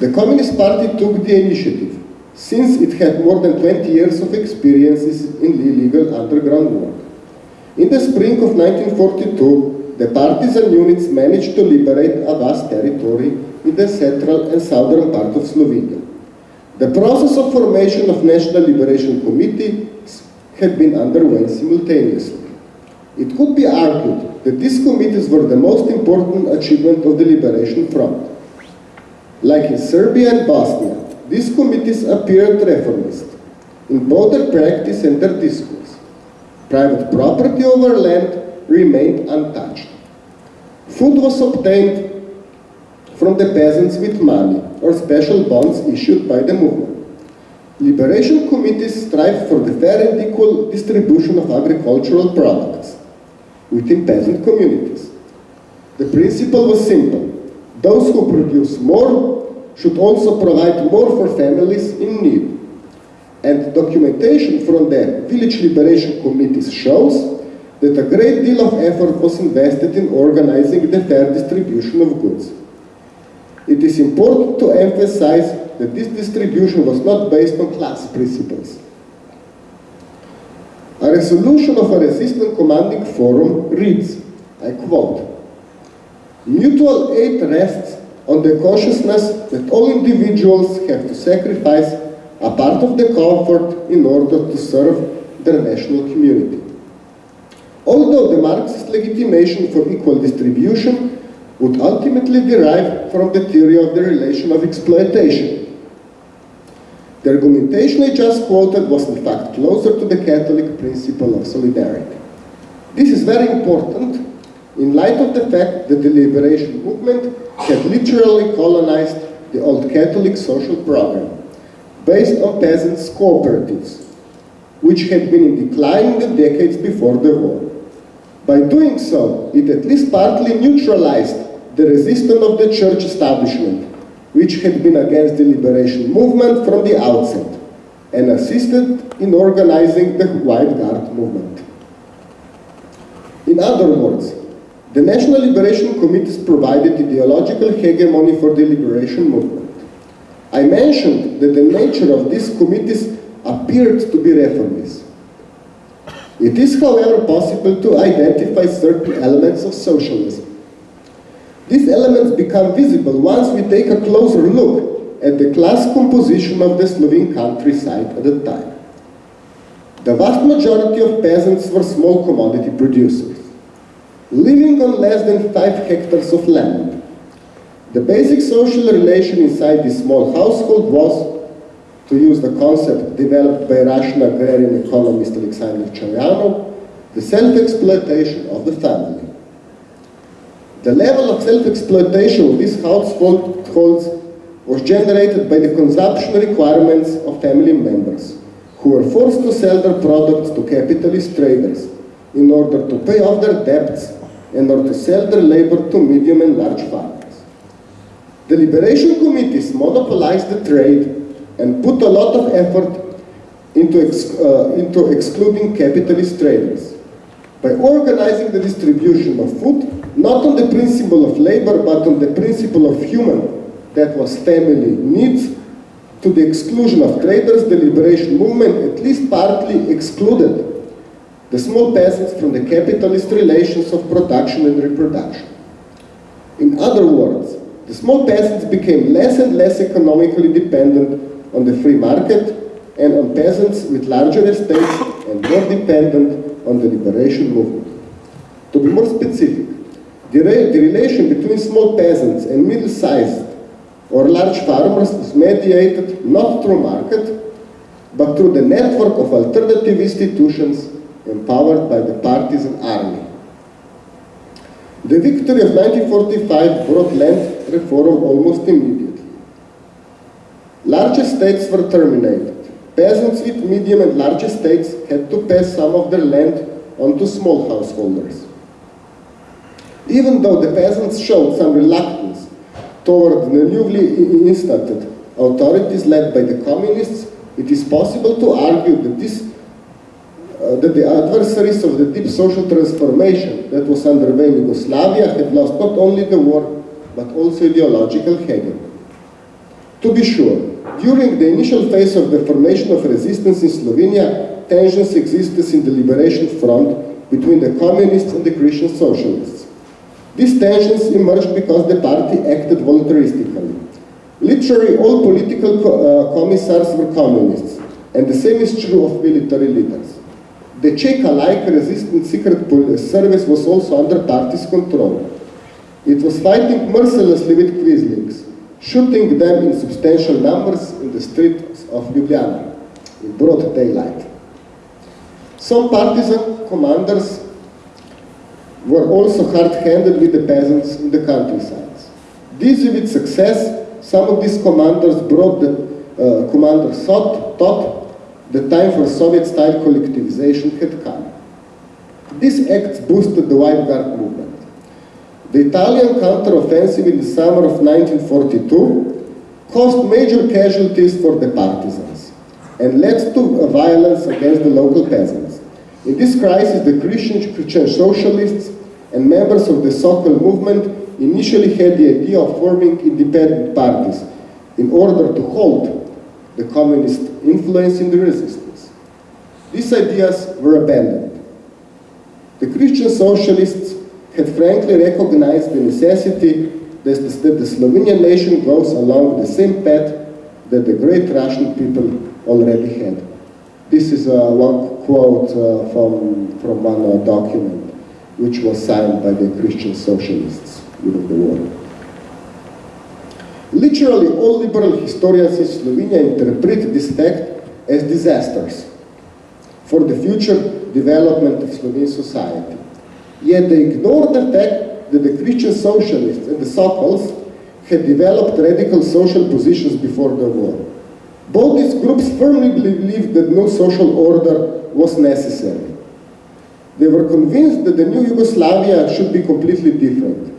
The Communist Party took the initiative since it had more than 20 years of experiences in illegal underground work. In the spring of 1942, the partisan units managed to liberate a vast territory in the central and southern part of Slovenia. The process of formation of National Liberation Committees had been underway simultaneously. It could be argued that these committees were the most important achievement of the Liberation Front. Like in Serbia and Bosnia, these committees appeared reformist, in both their practice and their discourse. Private property over land remained untouched. Food was obtained from the peasants with money or special bonds issued by the movement. Liberation committees strive for the fair and equal distribution of agricultural products within peasant communities. The principle was simple. Those who produce more should also provide more for families in need. And documentation from the village liberation committees shows that a great deal of effort was invested in organizing the fair distribution of goods. It is important to emphasize that this distribution was not based on class principles. A resolution of a resistant commanding forum reads, I quote, Mutual aid rests on the consciousness that all individuals have to sacrifice a part of the comfort in order to serve their national community. Although the Marxist legitimation for equal distribution would ultimately derive from the theory of the relation of exploitation. The argumentation I just quoted was in fact closer to the Catholic principle of solidarity. This is very important in light of the fact that the liberation movement had literally colonized the old Catholic social program, based on peasants' cooperatives, which had been in decline in the decades before the war. By doing so, it at least partly neutralized the resistance of the church establishment, which had been against the liberation movement from the outset, and assisted in organizing the White Guard movement. In other words, the National Liberation Committees provided ideological hegemony for the liberation movement. I mentioned that the nature of these committees appeared to be reformist. It is, however, possible to identify certain elements of socialism. These elements become visible once we take a closer look at the class composition of the Slovene countryside at the time. The vast majority of peasants were small commodity producers living on less than 5 hectares of land. The basic social relation inside this small household was, to use the concept developed by Russian agrarian economist Alexander Chayanov, the self-exploitation of the family. The level of self-exploitation of these households was generated by the consumption requirements of family members, who were forced to sell their products to capitalist traders in order to pay off their debts and or to sell their labor to medium and large farmers. The liberation committees monopolized the trade and put a lot of effort into, ex uh, into excluding capitalist traders by organizing the distribution of food not on the principle of labor but on the principle of human that was family needs to the exclusion of traders the liberation movement at least partly excluded the small peasants from the capitalist relations of production and reproduction. In other words, the small peasants became less and less economically dependent on the free market and on peasants with larger estates and more dependent on the liberation movement. To be more specific, the, re the relation between small peasants and middle-sized or large farmers is mediated not through market, but through the network of alternative institutions empowered by the partisan army. The victory of 1945 brought land reform almost immediately. Large estates were terminated. Peasants with medium and large estates had to pass some of their land onto small householders. Even though the peasants showed some reluctance toward the newly instated authorities led by the communists, it is possible to argue that this uh, that the adversaries of the deep social transformation that was underway in Yugoslavia had lost not only the war, but also ideological hegemony. To be sure, during the initial phase of the formation of resistance in Slovenia, tensions existed in the liberation front between the communists and the Christian socialists. These tensions emerged because the party acted voluntaristically. Literally all political co uh, commissars were communists, and the same is true of military leaders. The Cheka-like resistance secret police service was also under party's control. It was fighting mercilessly with Quislings, shooting them in substantial numbers in the streets of Ljubljana. in broad daylight. Some partisan commanders were also hard-handed with the peasants in the countryside. This with success, some of these commanders brought the uh, thought, thought the time for Soviet-style collectivization had come. These acts boosted the White Guard movement. The Italian counter-offensive in the summer of 1942 caused major casualties for the partisans and led to violence against the local peasants. In this crisis, the Christian, Christian socialists and members of the Sokol movement initially had the idea of forming independent parties in order to halt the communist influence in the resistance. These ideas were abandoned. The Christian socialists had frankly recognized the necessity that the, Slovenian nation goes along the same path that the great Russian people already had. This is uh, one quote uh, from, from one uh, document which was signed by the Christian socialists during the war. Literally all liberal historians in Slovenia interpret this fact as disasters for the future development of Slovene society. Yet they ignore the fact that the Christian socialists and the Sokols had developed radical social positions before the war. Both these groups firmly believed that no social order was necessary. They were convinced that the new Yugoslavia should be completely different,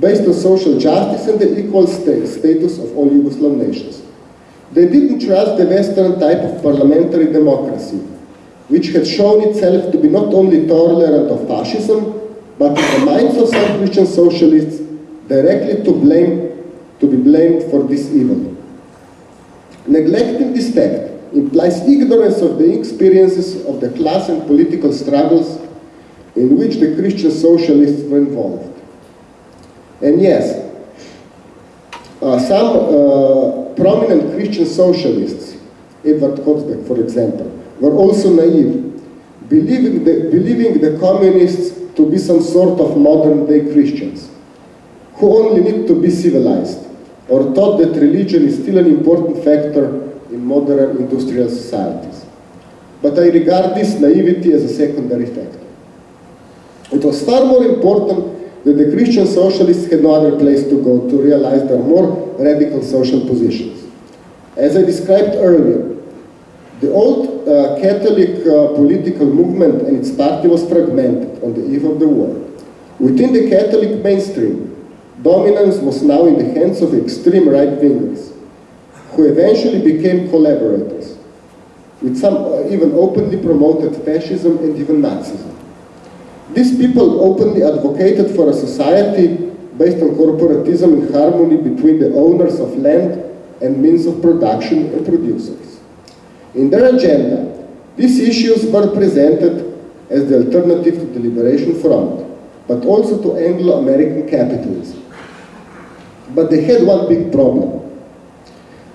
based on social justice and the equal sta status of all Yugoslav nations. They didn't trust the Western type of parliamentary democracy, which had shown itself to be not only tolerant of fascism, but in the minds of some Christian socialists, directly to blame, to be blamed for this evil. Neglecting this fact implies ignorance of the experiences of the class and political struggles in which the Christian socialists were involved. And yes, uh, some uh, prominent Christian socialists, Edward Kocbek, for example, were also naive, believing the, believing the communists to be some sort of modern-day Christians, who only need to be civilized, or thought that religion is still an important factor in modern industrial societies. But I regard this naivety as a secondary factor. It was far more important that the Christian socialists had no other place to go to realize their more radical social positions. As I described earlier, the old uh, Catholic uh, political movement and its party was fragmented on the eve of the war. Within the Catholic mainstream, dominance was now in the hands of extreme right-wingers, who eventually became collaborators, with some uh, even openly promoted fascism and even Nazism. These people openly advocated for a society based on corporatism in harmony between the owners of land and means of production and producers. In their agenda, these issues were presented as the alternative to the Liberation Front, but also to Anglo-American capitalism. But they had one big problem.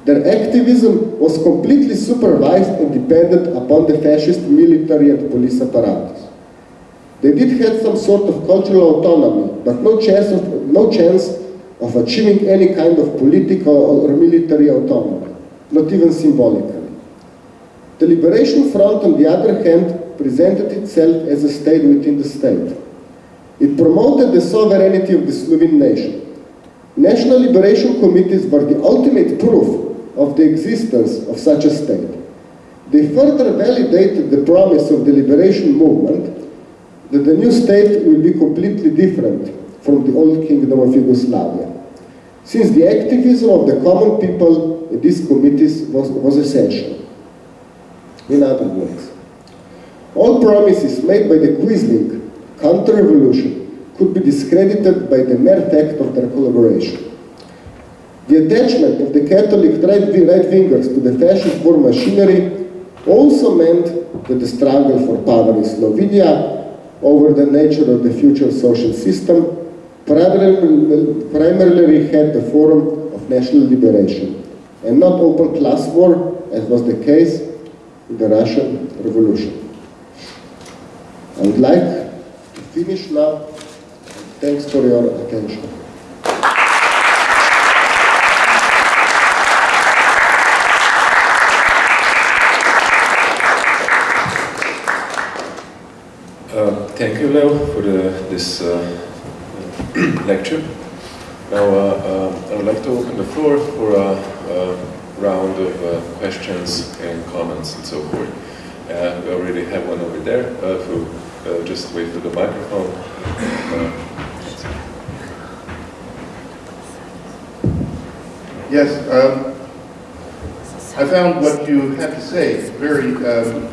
Their activism was completely supervised and dependent upon the fascist military and police apparatus. They did have some sort of cultural autonomy, but no chance of, no chance of achieving any kind of political or military autonomy, not even symbolically. The Liberation Front, on the other hand, presented itself as a state within the state. It promoted the sovereignty of the Slovene nation. National liberation committees were the ultimate proof of the existence of such a state. They further validated the promise of the liberation movement that the new state will be completely different from the old kingdom of Yugoslavia, since the activism of the common people in these committees was, was essential. In other words, all promises made by the Quisling counter-revolution could be discredited by the mere fact of their collaboration. The attachment of the Catholic right-wingers to the fascist war machinery also meant that the struggle for power in Slovenia over the nature of the future social system primarily, primarily had the form of national liberation and not open class war as was the case in the Russian Revolution. I would like to finish now. Thanks for your attention. Thank you, Leo, for the, this uh, lecture. Now, uh, uh, I would like to open the floor for a, a round of uh, questions and comments and so forth. Uh, we already have one over there. Uh, you just wait for the microphone. Yes, um, I found what you had to say very um,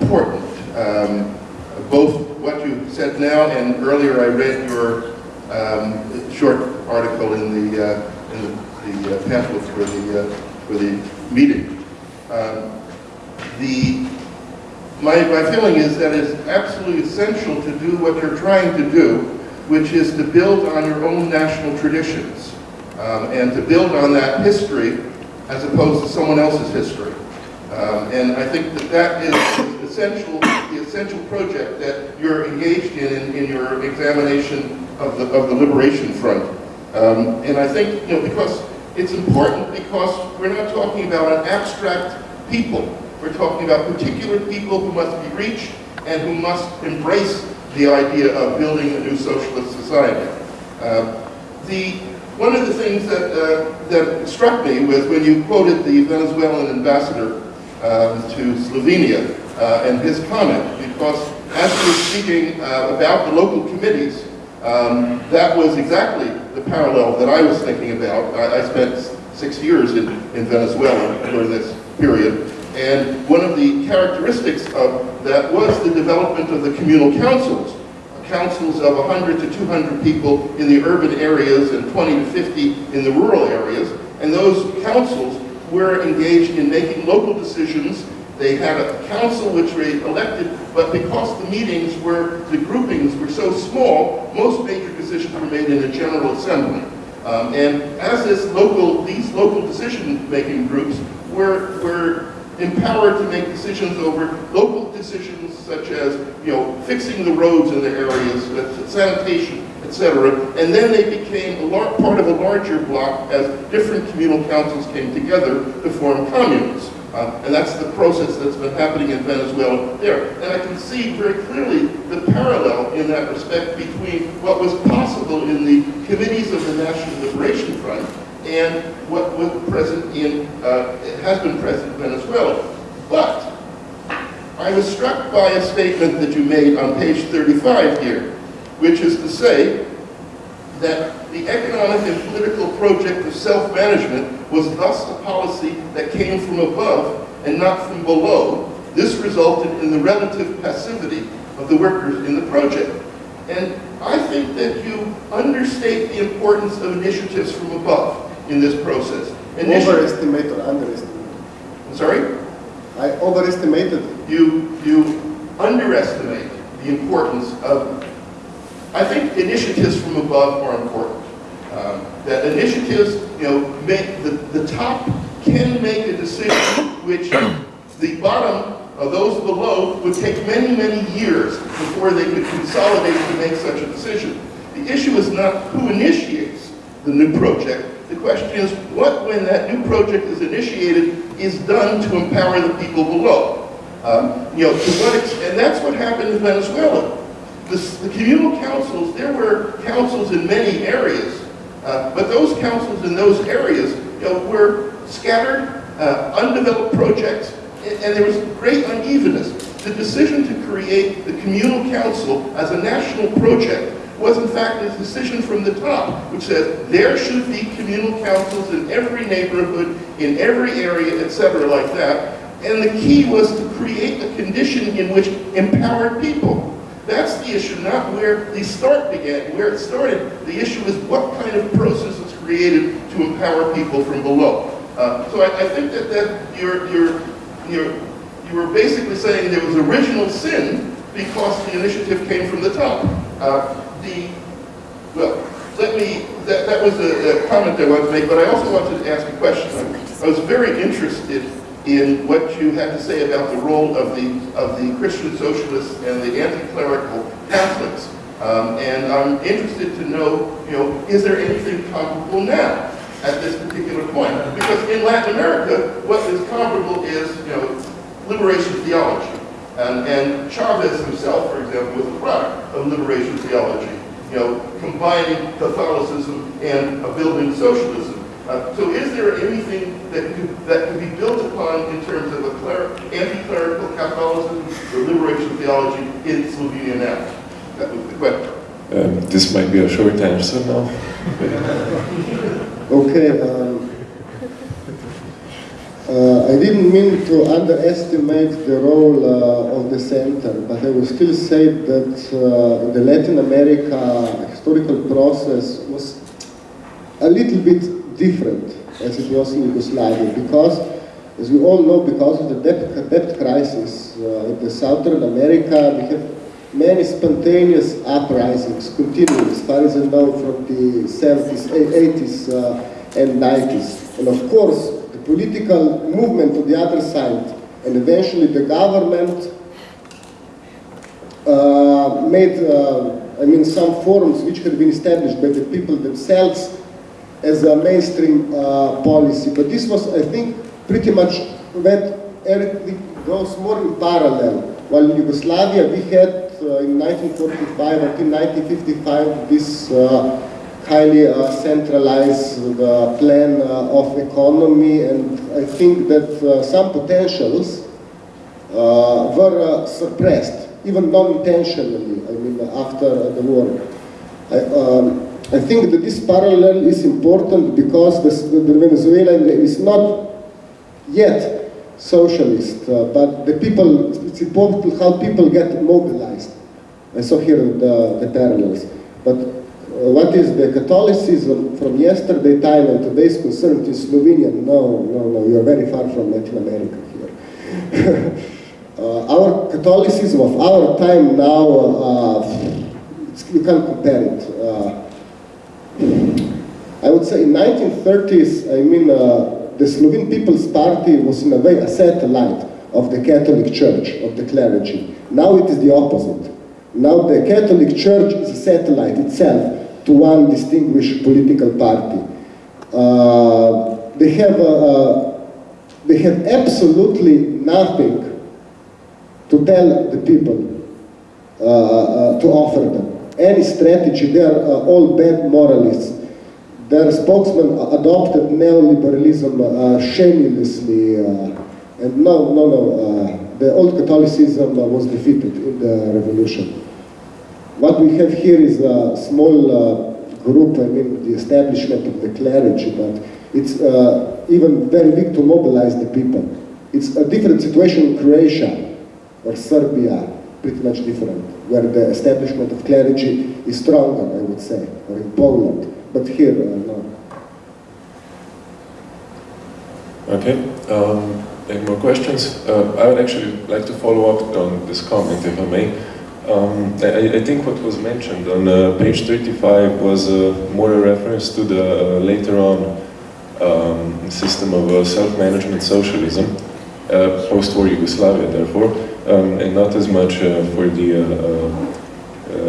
important. Um, both what you said now and earlier I read your um, short article in the, uh, in the, the uh, pamphlet for the, uh, for the meeting. Um, the, my, my feeling is that it's absolutely essential to do what you're trying to do, which is to build on your own national traditions um, and to build on that history as opposed to someone else's history. Um, and I think that that is essential, the essential project that you're engaged in, in, in your examination of the, of the Liberation Front. Um, and I think, you know, because it's important because we're not talking about an abstract people. We're talking about particular people who must be reached and who must embrace the idea of building a new socialist society. Uh, the one of the things that, uh, that struck me was when you quoted the Venezuelan ambassador um, to Slovenia uh, and his comment, because as he was speaking uh, about the local committees, um, that was exactly the parallel that I was thinking about. I, I spent six years in, in Venezuela during this period, and one of the characteristics of that was the development of the communal councils, councils of 100 to 200 people in the urban areas and 20 to 50 in the rural areas. And those councils were engaged in making local decisions. They had a council which they elected, but because the meetings were, the groupings were so small, most major decisions were made in a general assembly. Um, and as this local, these local decision-making groups were, were empowered to make decisions over local decisions such as, you know, fixing the roads in the areas, sanitation, etc. And then they became a part of a larger block as different communal councils came together to form communes. Uh, and that's the process that's been happening in Venezuela there. And I can see very clearly the parallel in that respect between what was possible in the committees of the National Liberation Front and what was present in, uh, has been present in Venezuela. But I was struck by a statement that you made on page 35 here, which is to say that the economic and political project of self-management was thus a policy that came from above and not from below. This resulted in the relative passivity of the workers in the project. And I think that you understate the importance of initiatives from above in this process. Initiative, Overestimate or underestimate? I'm sorry? I overestimated. You, you underestimate the importance of, I think initiatives from above are important. Um, that initiatives, you know, make the, the top can make a decision which the bottom of those below would take many, many years before they could consolidate to make such a decision. The issue is not who initiates the new project, the question is, what, when that new project is initiated, is done to empower the people below? Um, you know, to what and that's what happened in Venezuela. The, the communal councils, there were councils in many areas, uh, but those councils in those areas you know, were scattered, uh, undeveloped projects, and, and there was great unevenness. The decision to create the communal council as a national project was in fact a decision from the top, which said there should be communal councils in every neighborhood, in every area, etc., like that. And the key was to create a condition in which empowered people. That's the issue, not where the start began, where it started. The issue is what kind of process is created to empower people from below. Uh, so I, I, think that, that you're, you're, you're, you were basically saying there was original sin because the initiative came from the top. Uh, the, well, let me, that, that was a, a, comment I wanted to make, but I also wanted to ask a question. I, I was very interested in what you had to say about the role of the, of the Christian socialists and the anti-clerical Catholics. Um, and I'm interested to know, you know, is there anything comparable now at this particular point? Because in Latin America, what is comparable is, you know, liberation theology. And, and Chavez himself, for example, was a product of liberation theology, you know, combining Catholicism and a building socialism. Uh, so is there anything that could, that could be built upon in terms of a anti-clerical Catholicism or liberation theology in Slovenia now? That was the question. Um, this might be a short answer now. okay. Um, uh, I didn't mean to underestimate the role uh, of the center, but I will still say that uh, the Latin America historical process was a little bit different as it was in Yugoslavia, because, as we all know, because of the debt, debt crisis uh, in the Southern America, we have many spontaneous uprisings continuing, as far as I know, from the 70s, 80s, uh, and 90s. And of course, the political movement on the other side, and eventually the government uh, made, uh, I mean, some forums which had been established by the people themselves as a mainstream uh, policy. But this was, I think, pretty much that everything goes more in parallel. While in Yugoslavia we had uh, in 1945 until 1955 this uh, highly uh, centralized uh, plan uh, of economy and I think that some potentials were suppressed, even non-intentionally, I mean, after the war. I, um, I think that this parallel is important because the, Venezuelan is not yet socialist, but the people, it's important how people get mobilized. I saw here the, the parallels. But uh, what is the Catholicism from yesterday time and today's concerned in Slovenia? No, no, no, you are very far from Latin America here. uh, our Catholicism of our time now, uh, you can't compare it. Uh, I would say in 1930s, I mean, uh, the Slovene People's Party was in a way a satellite of the Catholic Church, of the clergy. Now it is the opposite. Now the Catholic Church is a satellite itself to one distinguished political party. Uh, they have uh, they have absolutely nothing to tell the people uh, uh to offer them. Any strategy, they are uh, all bad moralists. Their spokesman adopted neoliberalism uh, shamelessly, and no, no, no, the old Catholicism was defeated in the revolution. What we have here is a small uh, group, I mean the establishment of the clergy, but it's uh, even very big to mobilize the people. It's a different situation in Croatia or Serbia, pretty much different, where the establishment of clergy is stronger, I would say, or in Poland, but here, uh, no. Okay. Um, any more questions? Uh, I would actually like to follow up on this comment, if I may. Um, I, I, think what was mentioned on uh, page 35 was uh, more a reference to the uh, later on um, system of uh, self-management socialism, post-war Yugoslavia therefore, um, and not as much for the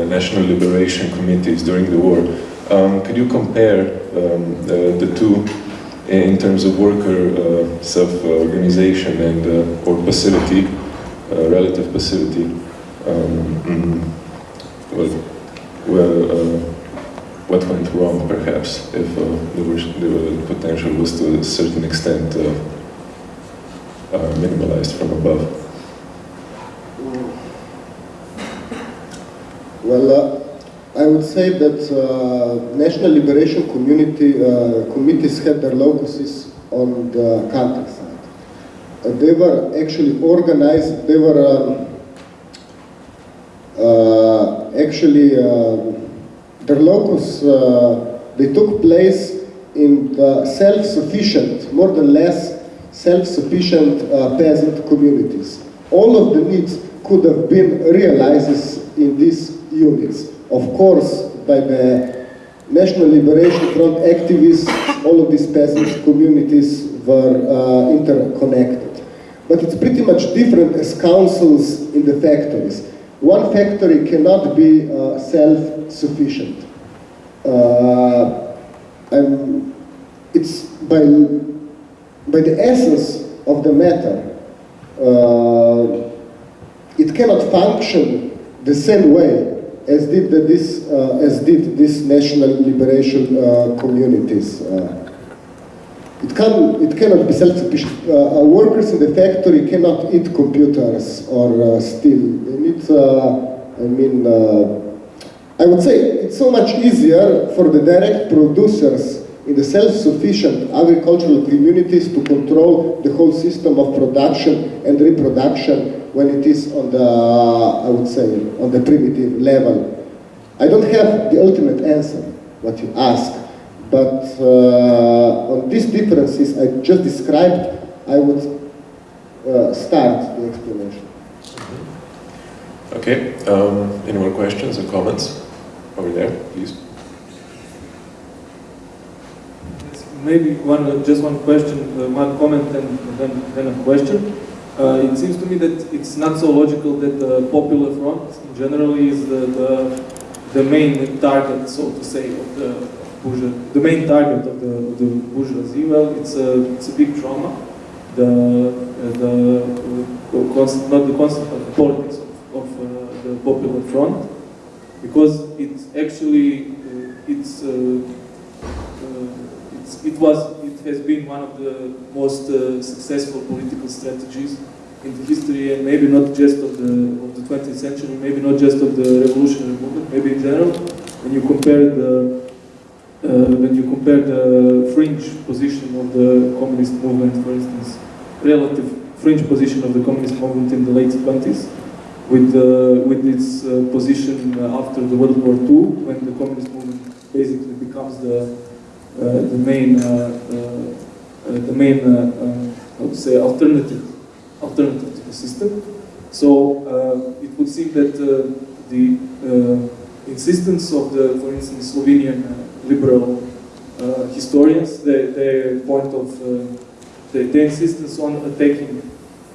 national liberation committees during the war. Um, could you compare um, the, the, two in terms of worker self-organization and or passivity, relative passivity? um, mm, well, well uh, what went wrong perhaps if uh, the, potential was to a certain extent uh, uh, minimalized from above? Well, uh, I would say that uh, national liberation community committees had their locuses on the countryside. they were actually organized, they were um, uh, actually uh, the locus, uh, they took place in the self-sufficient, more than less self-sufficient peasant communities. All of the needs could have been realized in these units. Of course, by the National Liberation Front activists, all of these peasant communities were uh, interconnected. But it's pretty much different as councils in the factories one factory cannot be uh, self-sufficient. Uh, it's by, by the essence of the matter, uh, it cannot function the same way as did the, this uh, as did these national liberation uh, communities. Uh, it can it cannot be self-sufficient. Uh, workers in the factory cannot eat computers or uh, steel. They need. I mean, I would say it's so much easier for the direct producers in the self-sufficient agricultural communities to control the whole system of production and reproduction when it is on the, I would say, on the primitive level. I don't have the ultimate answer, what you ask, but uh, on these differences I just described, I would uh, start the explanation. Okay, um, any more questions or comments? Over there, please. maybe one, just one question, uh, one comment and then, then a question. Uh, it seems to me that it's not so logical that the Popular Front generally is the, the, the main target, so to say, of the the main target of the, of the bourgeoisie. Well, it's a, it's a big trauma. The, uh, the, uh, not the concept, but the politics of, of uh, the Popular Front, because it's actually, uh, it's it was, it has been one of the most uh, successful political strategies in the history, and maybe not just of the of the 20th century, maybe not just of the revolutionary movement, maybe in general. When you compare the uh, when you compare the fringe position of the communist movement, for instance, relative fringe position of the communist movement in the late 20s, with uh, with its uh, position after the World War II, when the communist movement basically becomes the Eh, the main uh, uh, the main how to say alternative alternative to the system. So it would seem that the insistence of the, for instance, Slovenian liberal historians, their, their point of their, their insistence on attacking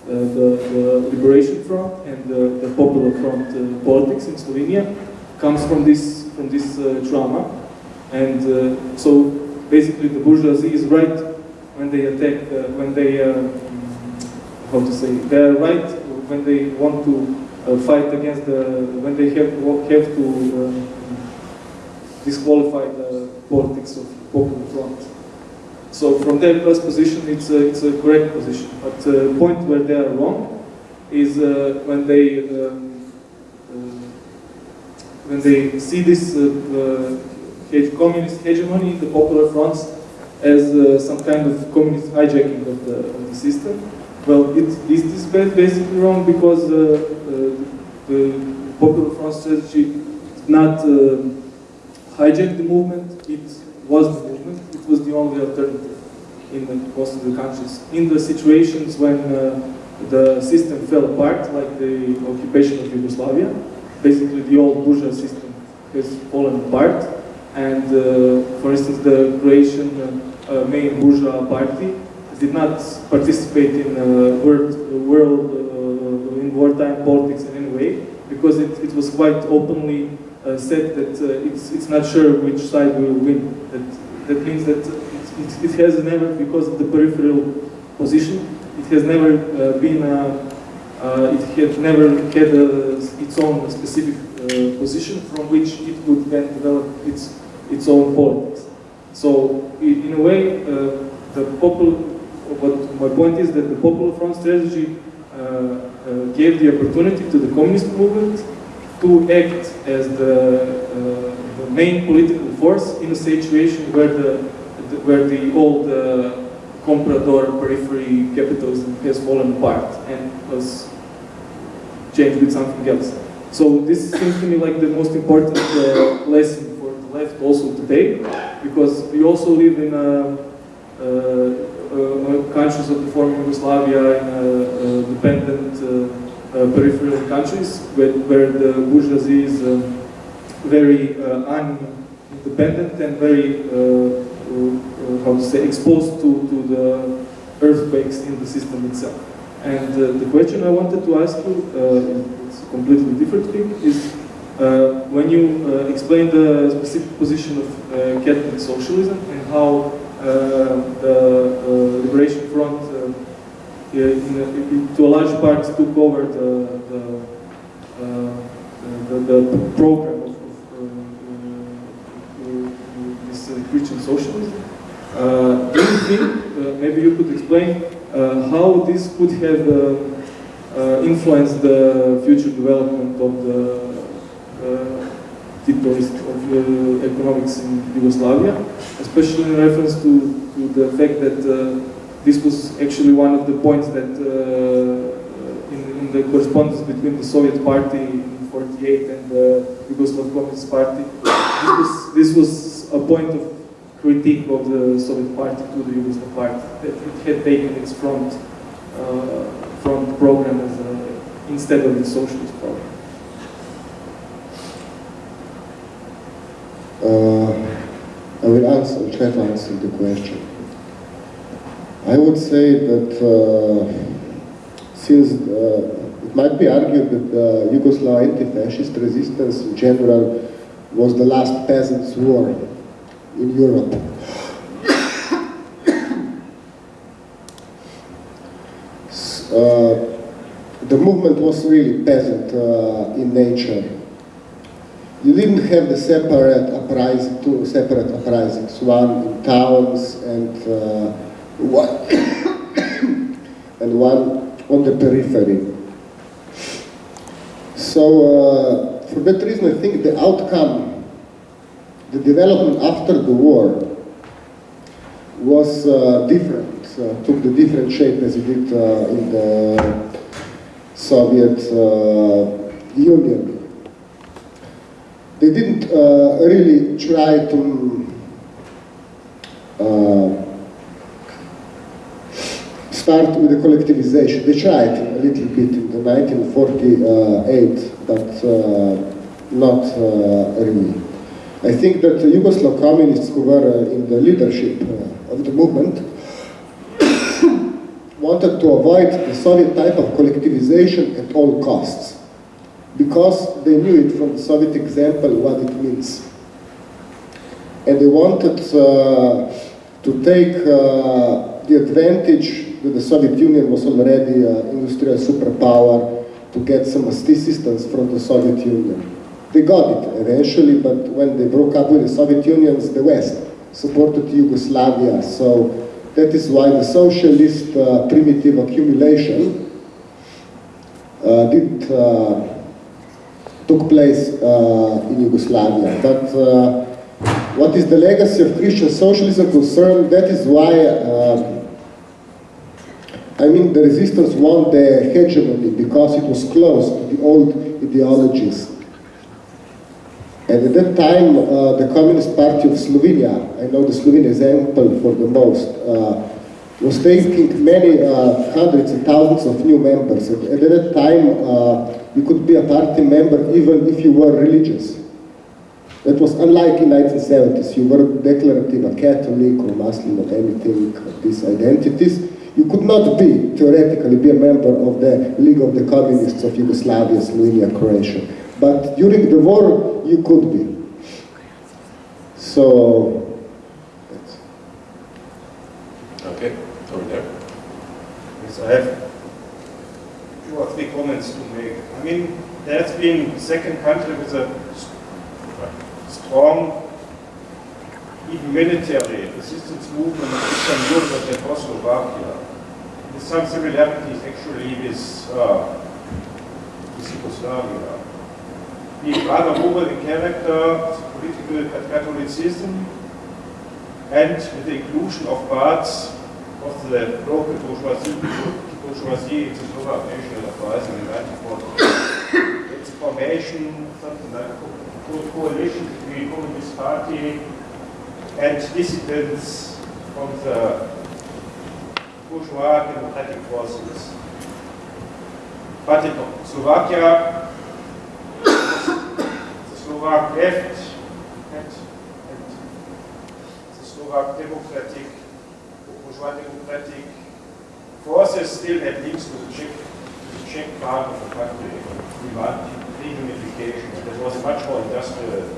uh, the, the, Liberation Front and the, the Popular Front uh, politics in Slovenia comes from this from this uh, trauma, and so basically the bourgeoisie is right when they attack, uh, when they, uh, how to say, they are right when they want to uh, fight against the, when they have, have to uh, disqualify the politics of Popular Front. So from their first position, it's a, it's a correct position. But the point where they are wrong is uh, when they um, uh, when they see this communist hegemony, in the popular fronts, as uh, some kind of communist hijacking of the, of the system. Well, it is this is basically wrong because uh, uh, the popular front strategy did not uh, hijack the movement, it was the movement, it was the only alternative in the, most of the countries. In the situations when uh, the system fell apart, like the occupation of Yugoslavia, basically the old bourgeois system has fallen apart, and uh, for instance, the Croatian uh, main bourgeois party did not participate in uh, world, world in wartime politics in any way because it, it was quite openly uh, said that uh, it's, it's not sure which side will win. That, that means that it, it, has never, because of the peripheral position, it has never uh, been, it had never had a, its own specific position from which it would then develop its its own politics. So in a way, uh, the popular, what my point is that the Popular Front strategy uh, uh, gave the opportunity to the communist movement to act as the, uh, the main political force in a situation where the, the where the old comprador periphery capitalism has fallen apart and was changed with something else. So this seems to me like the most important uh, lesson also today, because we also live in a, a countries of the former Yugoslavia, in dependent uh, uh, peripheral countries, where, where, the bourgeoisie is uh, very independent and very, how to say, exposed to, to the earthquakes in the system itself. And uh, the question I wanted to ask you, uh, it's a completely different thing, is uh, when you uh, explain the specific position of uh, Catholic socialism and how uh, the Liberation Front uh, in, in, to a large part took over the, the, uh, the, the program of, of this Christian socialism. do you think, maybe you could explain how this could have uh, influence the future development of the uh, Titoist of uh, economics in Yugoslavia, especially in reference to, to the fact that uh, this was actually one of the points that uh, in, in, the correspondence between the Soviet Party in 48 and the Yugoslav Communist Party, this was, this was a point of critique of the Soviet Party to the Yugoslav Party, that it had taken its front uh, front program as a, instead of the socialist program. Uh, I will answer, try to answer the question. I would say that uh, since uh, it might be argued that the Yugoslav anti-fascist resistance in general was the last peasants' war in Europe. Uh, the movement was really peasant uh, in nature. You didn't have the separate uprising, two separate uprisings, one in towns and uh, one and one on the periphery. So uh, for that reason, I think the outcome, the development after the war was uh, different, uh, took the different shape as it did uh, in the Soviet uh, Union. They didn't uh, really try to uh, start with the collectivization. They tried a little bit in the 1948, but not really. I think that the Yugoslav communists who were in the leadership of the movement wanted to avoid the Soviet type of collectivization at all costs because they knew it from the Soviet example what it means. And they wanted uh, to take uh, the advantage that the Soviet Union was already an industrial superpower to get some assistance from the Soviet Union. They got it eventually, but when they broke up with the Soviet Union, the West supported Yugoslavia. So that is why the socialist uh, primitive accumulation uh, did, uh, took place uh, in Yugoslavia. But uh, what is the legacy of Christian socialism concerned, that is why um, I mean, the resistance won the hegemony because it was close to the old ideologies. And at that time, uh, the Communist Party of Slovenia, I know the Slovene example for the most, uh, was taking many uh, hundreds and thousands of new members. And at that time, uh, you could be a party member even if you were religious. That was unlike in 1970s. You were declarative, a Catholic or Muslim or anything of these identities. You could not be, theoretically, be a member of the League of the Communists of Yugoslavia, Slovenia, Croatia. But during the war, you could be. So, Okay, over there. Yes, I have two or three comments to make. I mean, there has been second country with a strong, even military resistance movement in Eastern Europe Czechoslovakia. With some similarities actually with, uh, with Yugoslavia being rather in character, political Catholicism, and with the inclusion of parts of the local bourgeoisie, Slovak national uprising in 1940. It's formation, like a coalition between Communist Party and dissidents from the bourgeois democratic forces. But in Slovakia, the Slovak left and, and the Slovak democratic, bourgeois democratic forces still had links to the Czech, the Czech part of the country, reunification. That was a much more industrial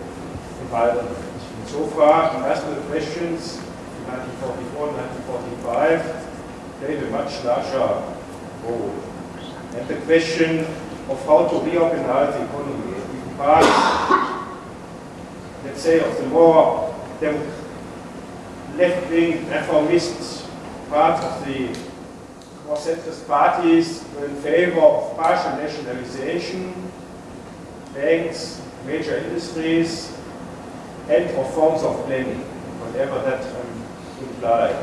environment. And so far, industrial questions in 1944, 1945 played a much larger role. And the question of how to reorganize the economy. In part, let's say, of the more left-wing reformist part of the more centrist parties were in favor of partial nationalization, banks, major industries, and of forms of planning, whatever that um, implied.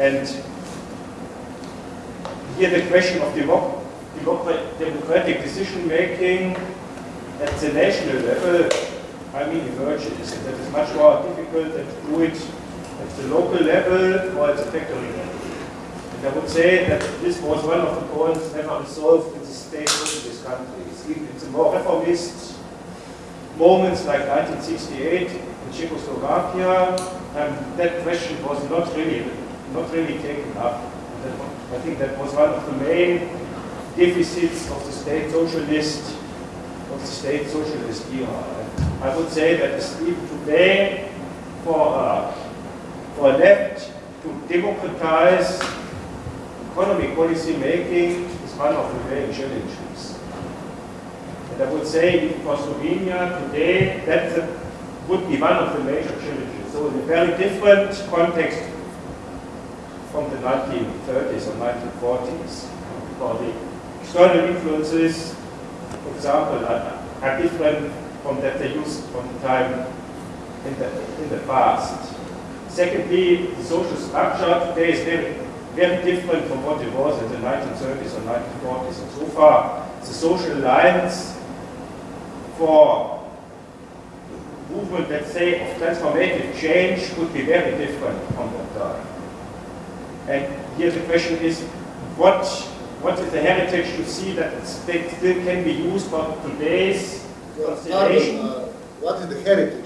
And here the question of democ democ democratic decision making at the national level, I mean, emerges. That is much more difficult than to do it the local level or at the factory level. And I would say that this was one of the points never resolved in the state socialist countries. Even in the more reformist moments like 1968 in Czechoslovakia, um, that question was not really not really taken up. I think that was one of the main deficits of the state socialist of the state socialist era. I would say that even today, for uh, for left to democratize economic policy making is one of the main challenges. And I would say for Slovenia today, that would be one of the major challenges. So in a very different context from the 1930s or 1940s. For the external influences, for example, are, are different from that they used from the time in the, in the past. Secondly, the social structure today is very, very different from what it was in the 1930s or 1940s. And so far, the social lines for movement, let's say, of transformative change would be very different from that time. And here the question is, what, what is the heritage to see that it still can be used for today's consideration? Uh, what is the heritage?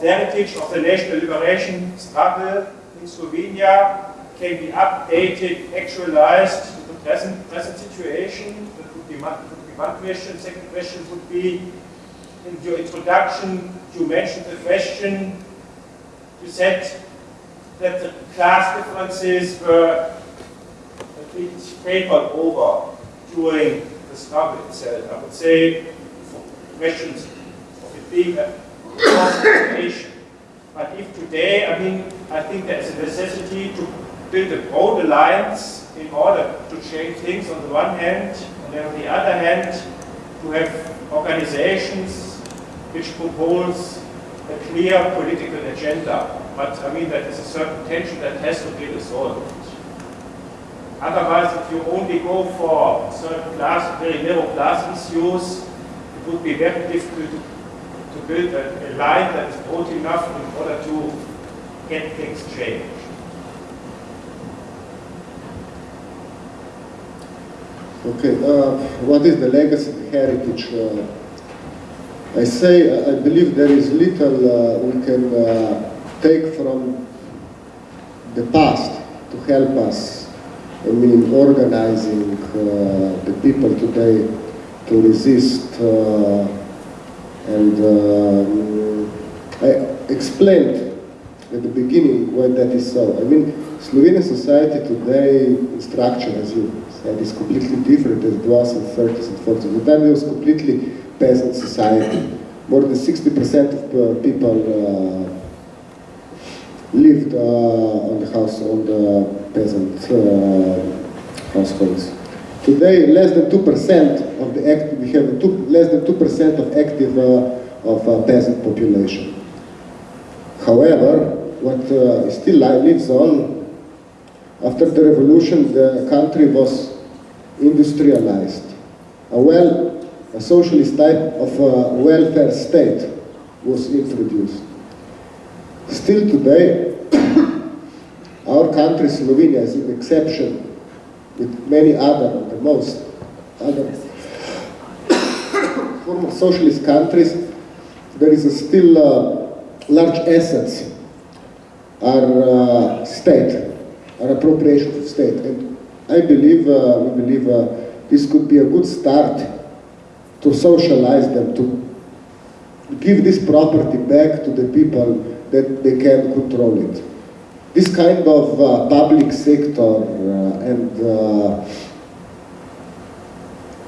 The heritage of the national liberation struggle in Slovenia can be updated, actualized to the present, present situation? That would be, one, would be one question. Second question would be, in your introduction, you mentioned the question, you said that the class differences were a bit papered over during the struggle itself. I would say questions of it being a situation. But if today, I mean, I think there's a necessity to build a broad alliance in order to change things on the one hand, and then on the other hand, to have organizations which propose a clear political agenda but I mean, that is a certain tension that has to be resolved. Otherwise, if you only go for certain class, very narrow class issues, it would be very difficult to, to build a, a line that is broad enough in order to get things changed. Okay, uh, what is the legacy, the heritage? Uh, I say, I believe there is little uh, we can uh, take from the past to help us, I mean, organizing uh, the people today to resist uh, and um, I explained at the beginning why that is so. I mean, Slovenian society today, structure, as you said, is completely different as it was in the 30s and 40s. At the time it was completely peasant society. More than 60% of uh, people uh, lived uh, on the house on the peasant uh, households. Today, less than 2% of the active, we have two, less than 2% of active uh, of uh, peasant population. However, what uh, still lives on, after the revolution, the country was industrialized. A well, a socialist type of uh, welfare state was introduced. Still today, our country, Slovenia, is an exception with many other, the most other socialist countries. There is still uh, large assets are uh, state, are appropriation of state. And I believe, uh, we believe uh, this could be a good start to socialize them, to give this property back to the people that they can control it. This kind of uh, public sector uh, and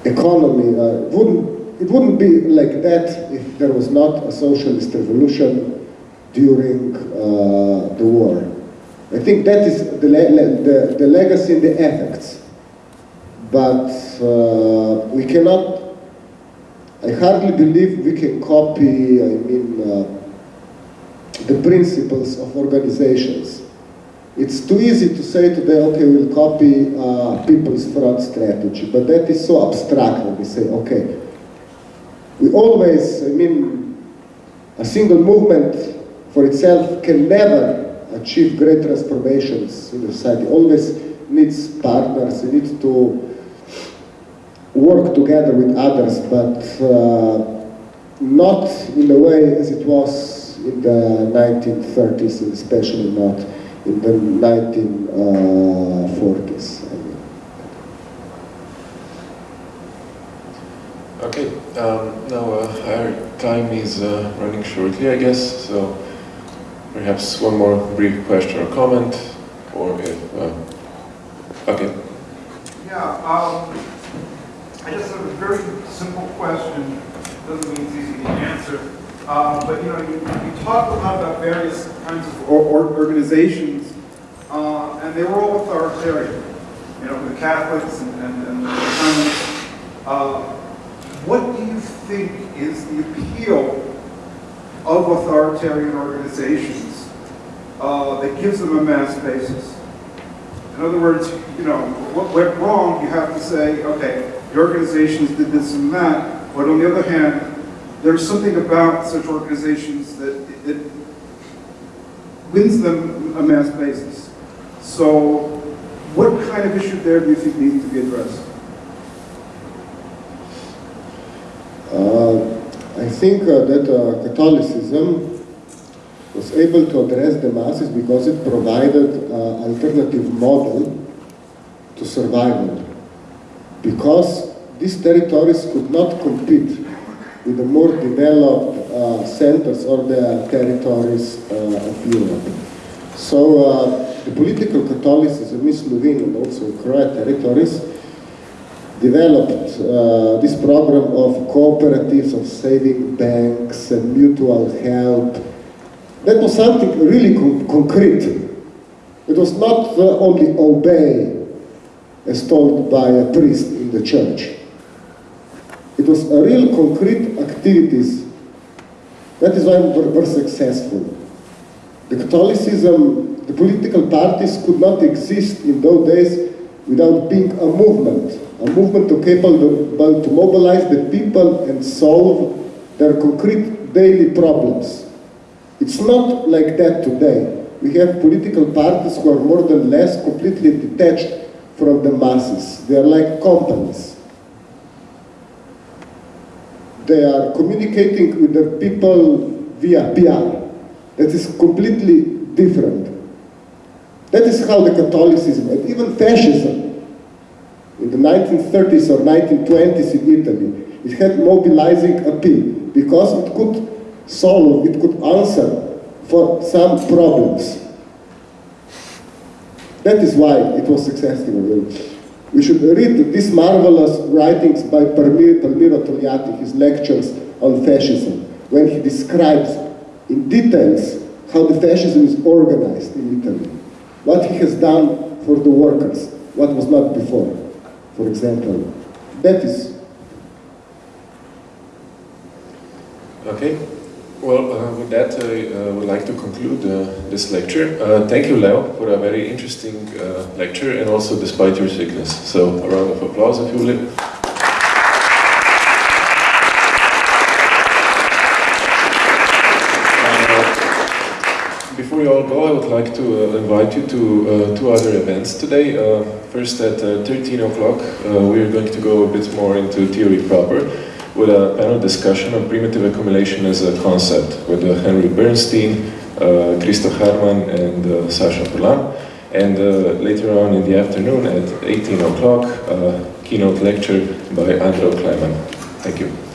economy. Uh, wouldn't, it wouldn't be like that if there was not a socialist revolution during uh, the war. I think that is the, the, the legacy and the effects. But uh, we cannot, I hardly believe we can copy, I mean, uh, the principles of organizations. It's too easy to say today, okay, we'll copy uh, People's Front strategy, but that is so abstract when we say, okay, we always, I mean, a single movement for itself can never achieve great transformations in society. Always needs partners, it needs to work together with others, but uh, not in the way as it was in the 1930s, especially not in the 1940s. I mean. Okay, um, now uh, our time is uh, running shortly, I guess, so perhaps one more brief question or comment, or if, uh, okay. Yeah, um, I just have a very simple question, doesn't mean it's easy to answer. Uh, but you know, you, you talk a lot about various kinds of or, or organizations, uh, and they were all authoritarian. You know, the Catholics and, and, and the Germans. Uh, what do you think is the appeal of authoritarian organizations uh, that gives them a mass basis? In other words, you know, what went wrong, you have to say, okay, the organizations did this and that, but on the other hand, there's something about such organizations that, wins them a mass basis. So what kind of issue there do you think needs to be addressed? Uh, I think uh, that uh, Catholicism was able to address the masses because it provided an alternative model to survival. Because these territories could not compete with the more developed uh, centers or the territories uh, of Europe. So uh, the political Catholicism in Slovenia and also in Croat territories developed uh, this program of cooperatives, of saving banks and mutual help. That was something really con concrete. It was not uh, only obey as told by a priest in the church. It was a real concrete activities. That is why we were successful. The Catholicism, the political parties could not exist in those days without being a movement, a movement to capable to mobilize the people and solve their concrete daily problems. It's not like that today. We have political parties who are more than less completely detached from the masses. They are like companies they are communicating with the people via PR. That is completely different. That is how the Catholicism, and even fascism, in the 1930s or 1920s in Italy, it had mobilizing appeal because it could solve, it could answer for some problems. That is why it was successful. We should read these marvelous writings by Palmiro Togliatti, his lectures on fascism, when he describes in details how the fascism is organized in Italy, what he has done for the workers, what was not before, for example. That is. Okay. Well, uh, with that, I uh, would like to conclude uh, this lecture. Uh, thank you, Leo, for a very interesting uh, lecture, and also despite your sickness. So, a round of applause if you will. Uh, before you all go, I would like to invite you to two other events today. first, at 13 o'clock, we are going to go a bit more into theory proper with a panel discussion on primitive accumulation as a concept with uh, Henry Bernstein, uh, Christo Herman and uh, Sasha Polan. And uh, later on in the afternoon at 18 o'clock, keynote lecture by Andrew Kliman. Thank you.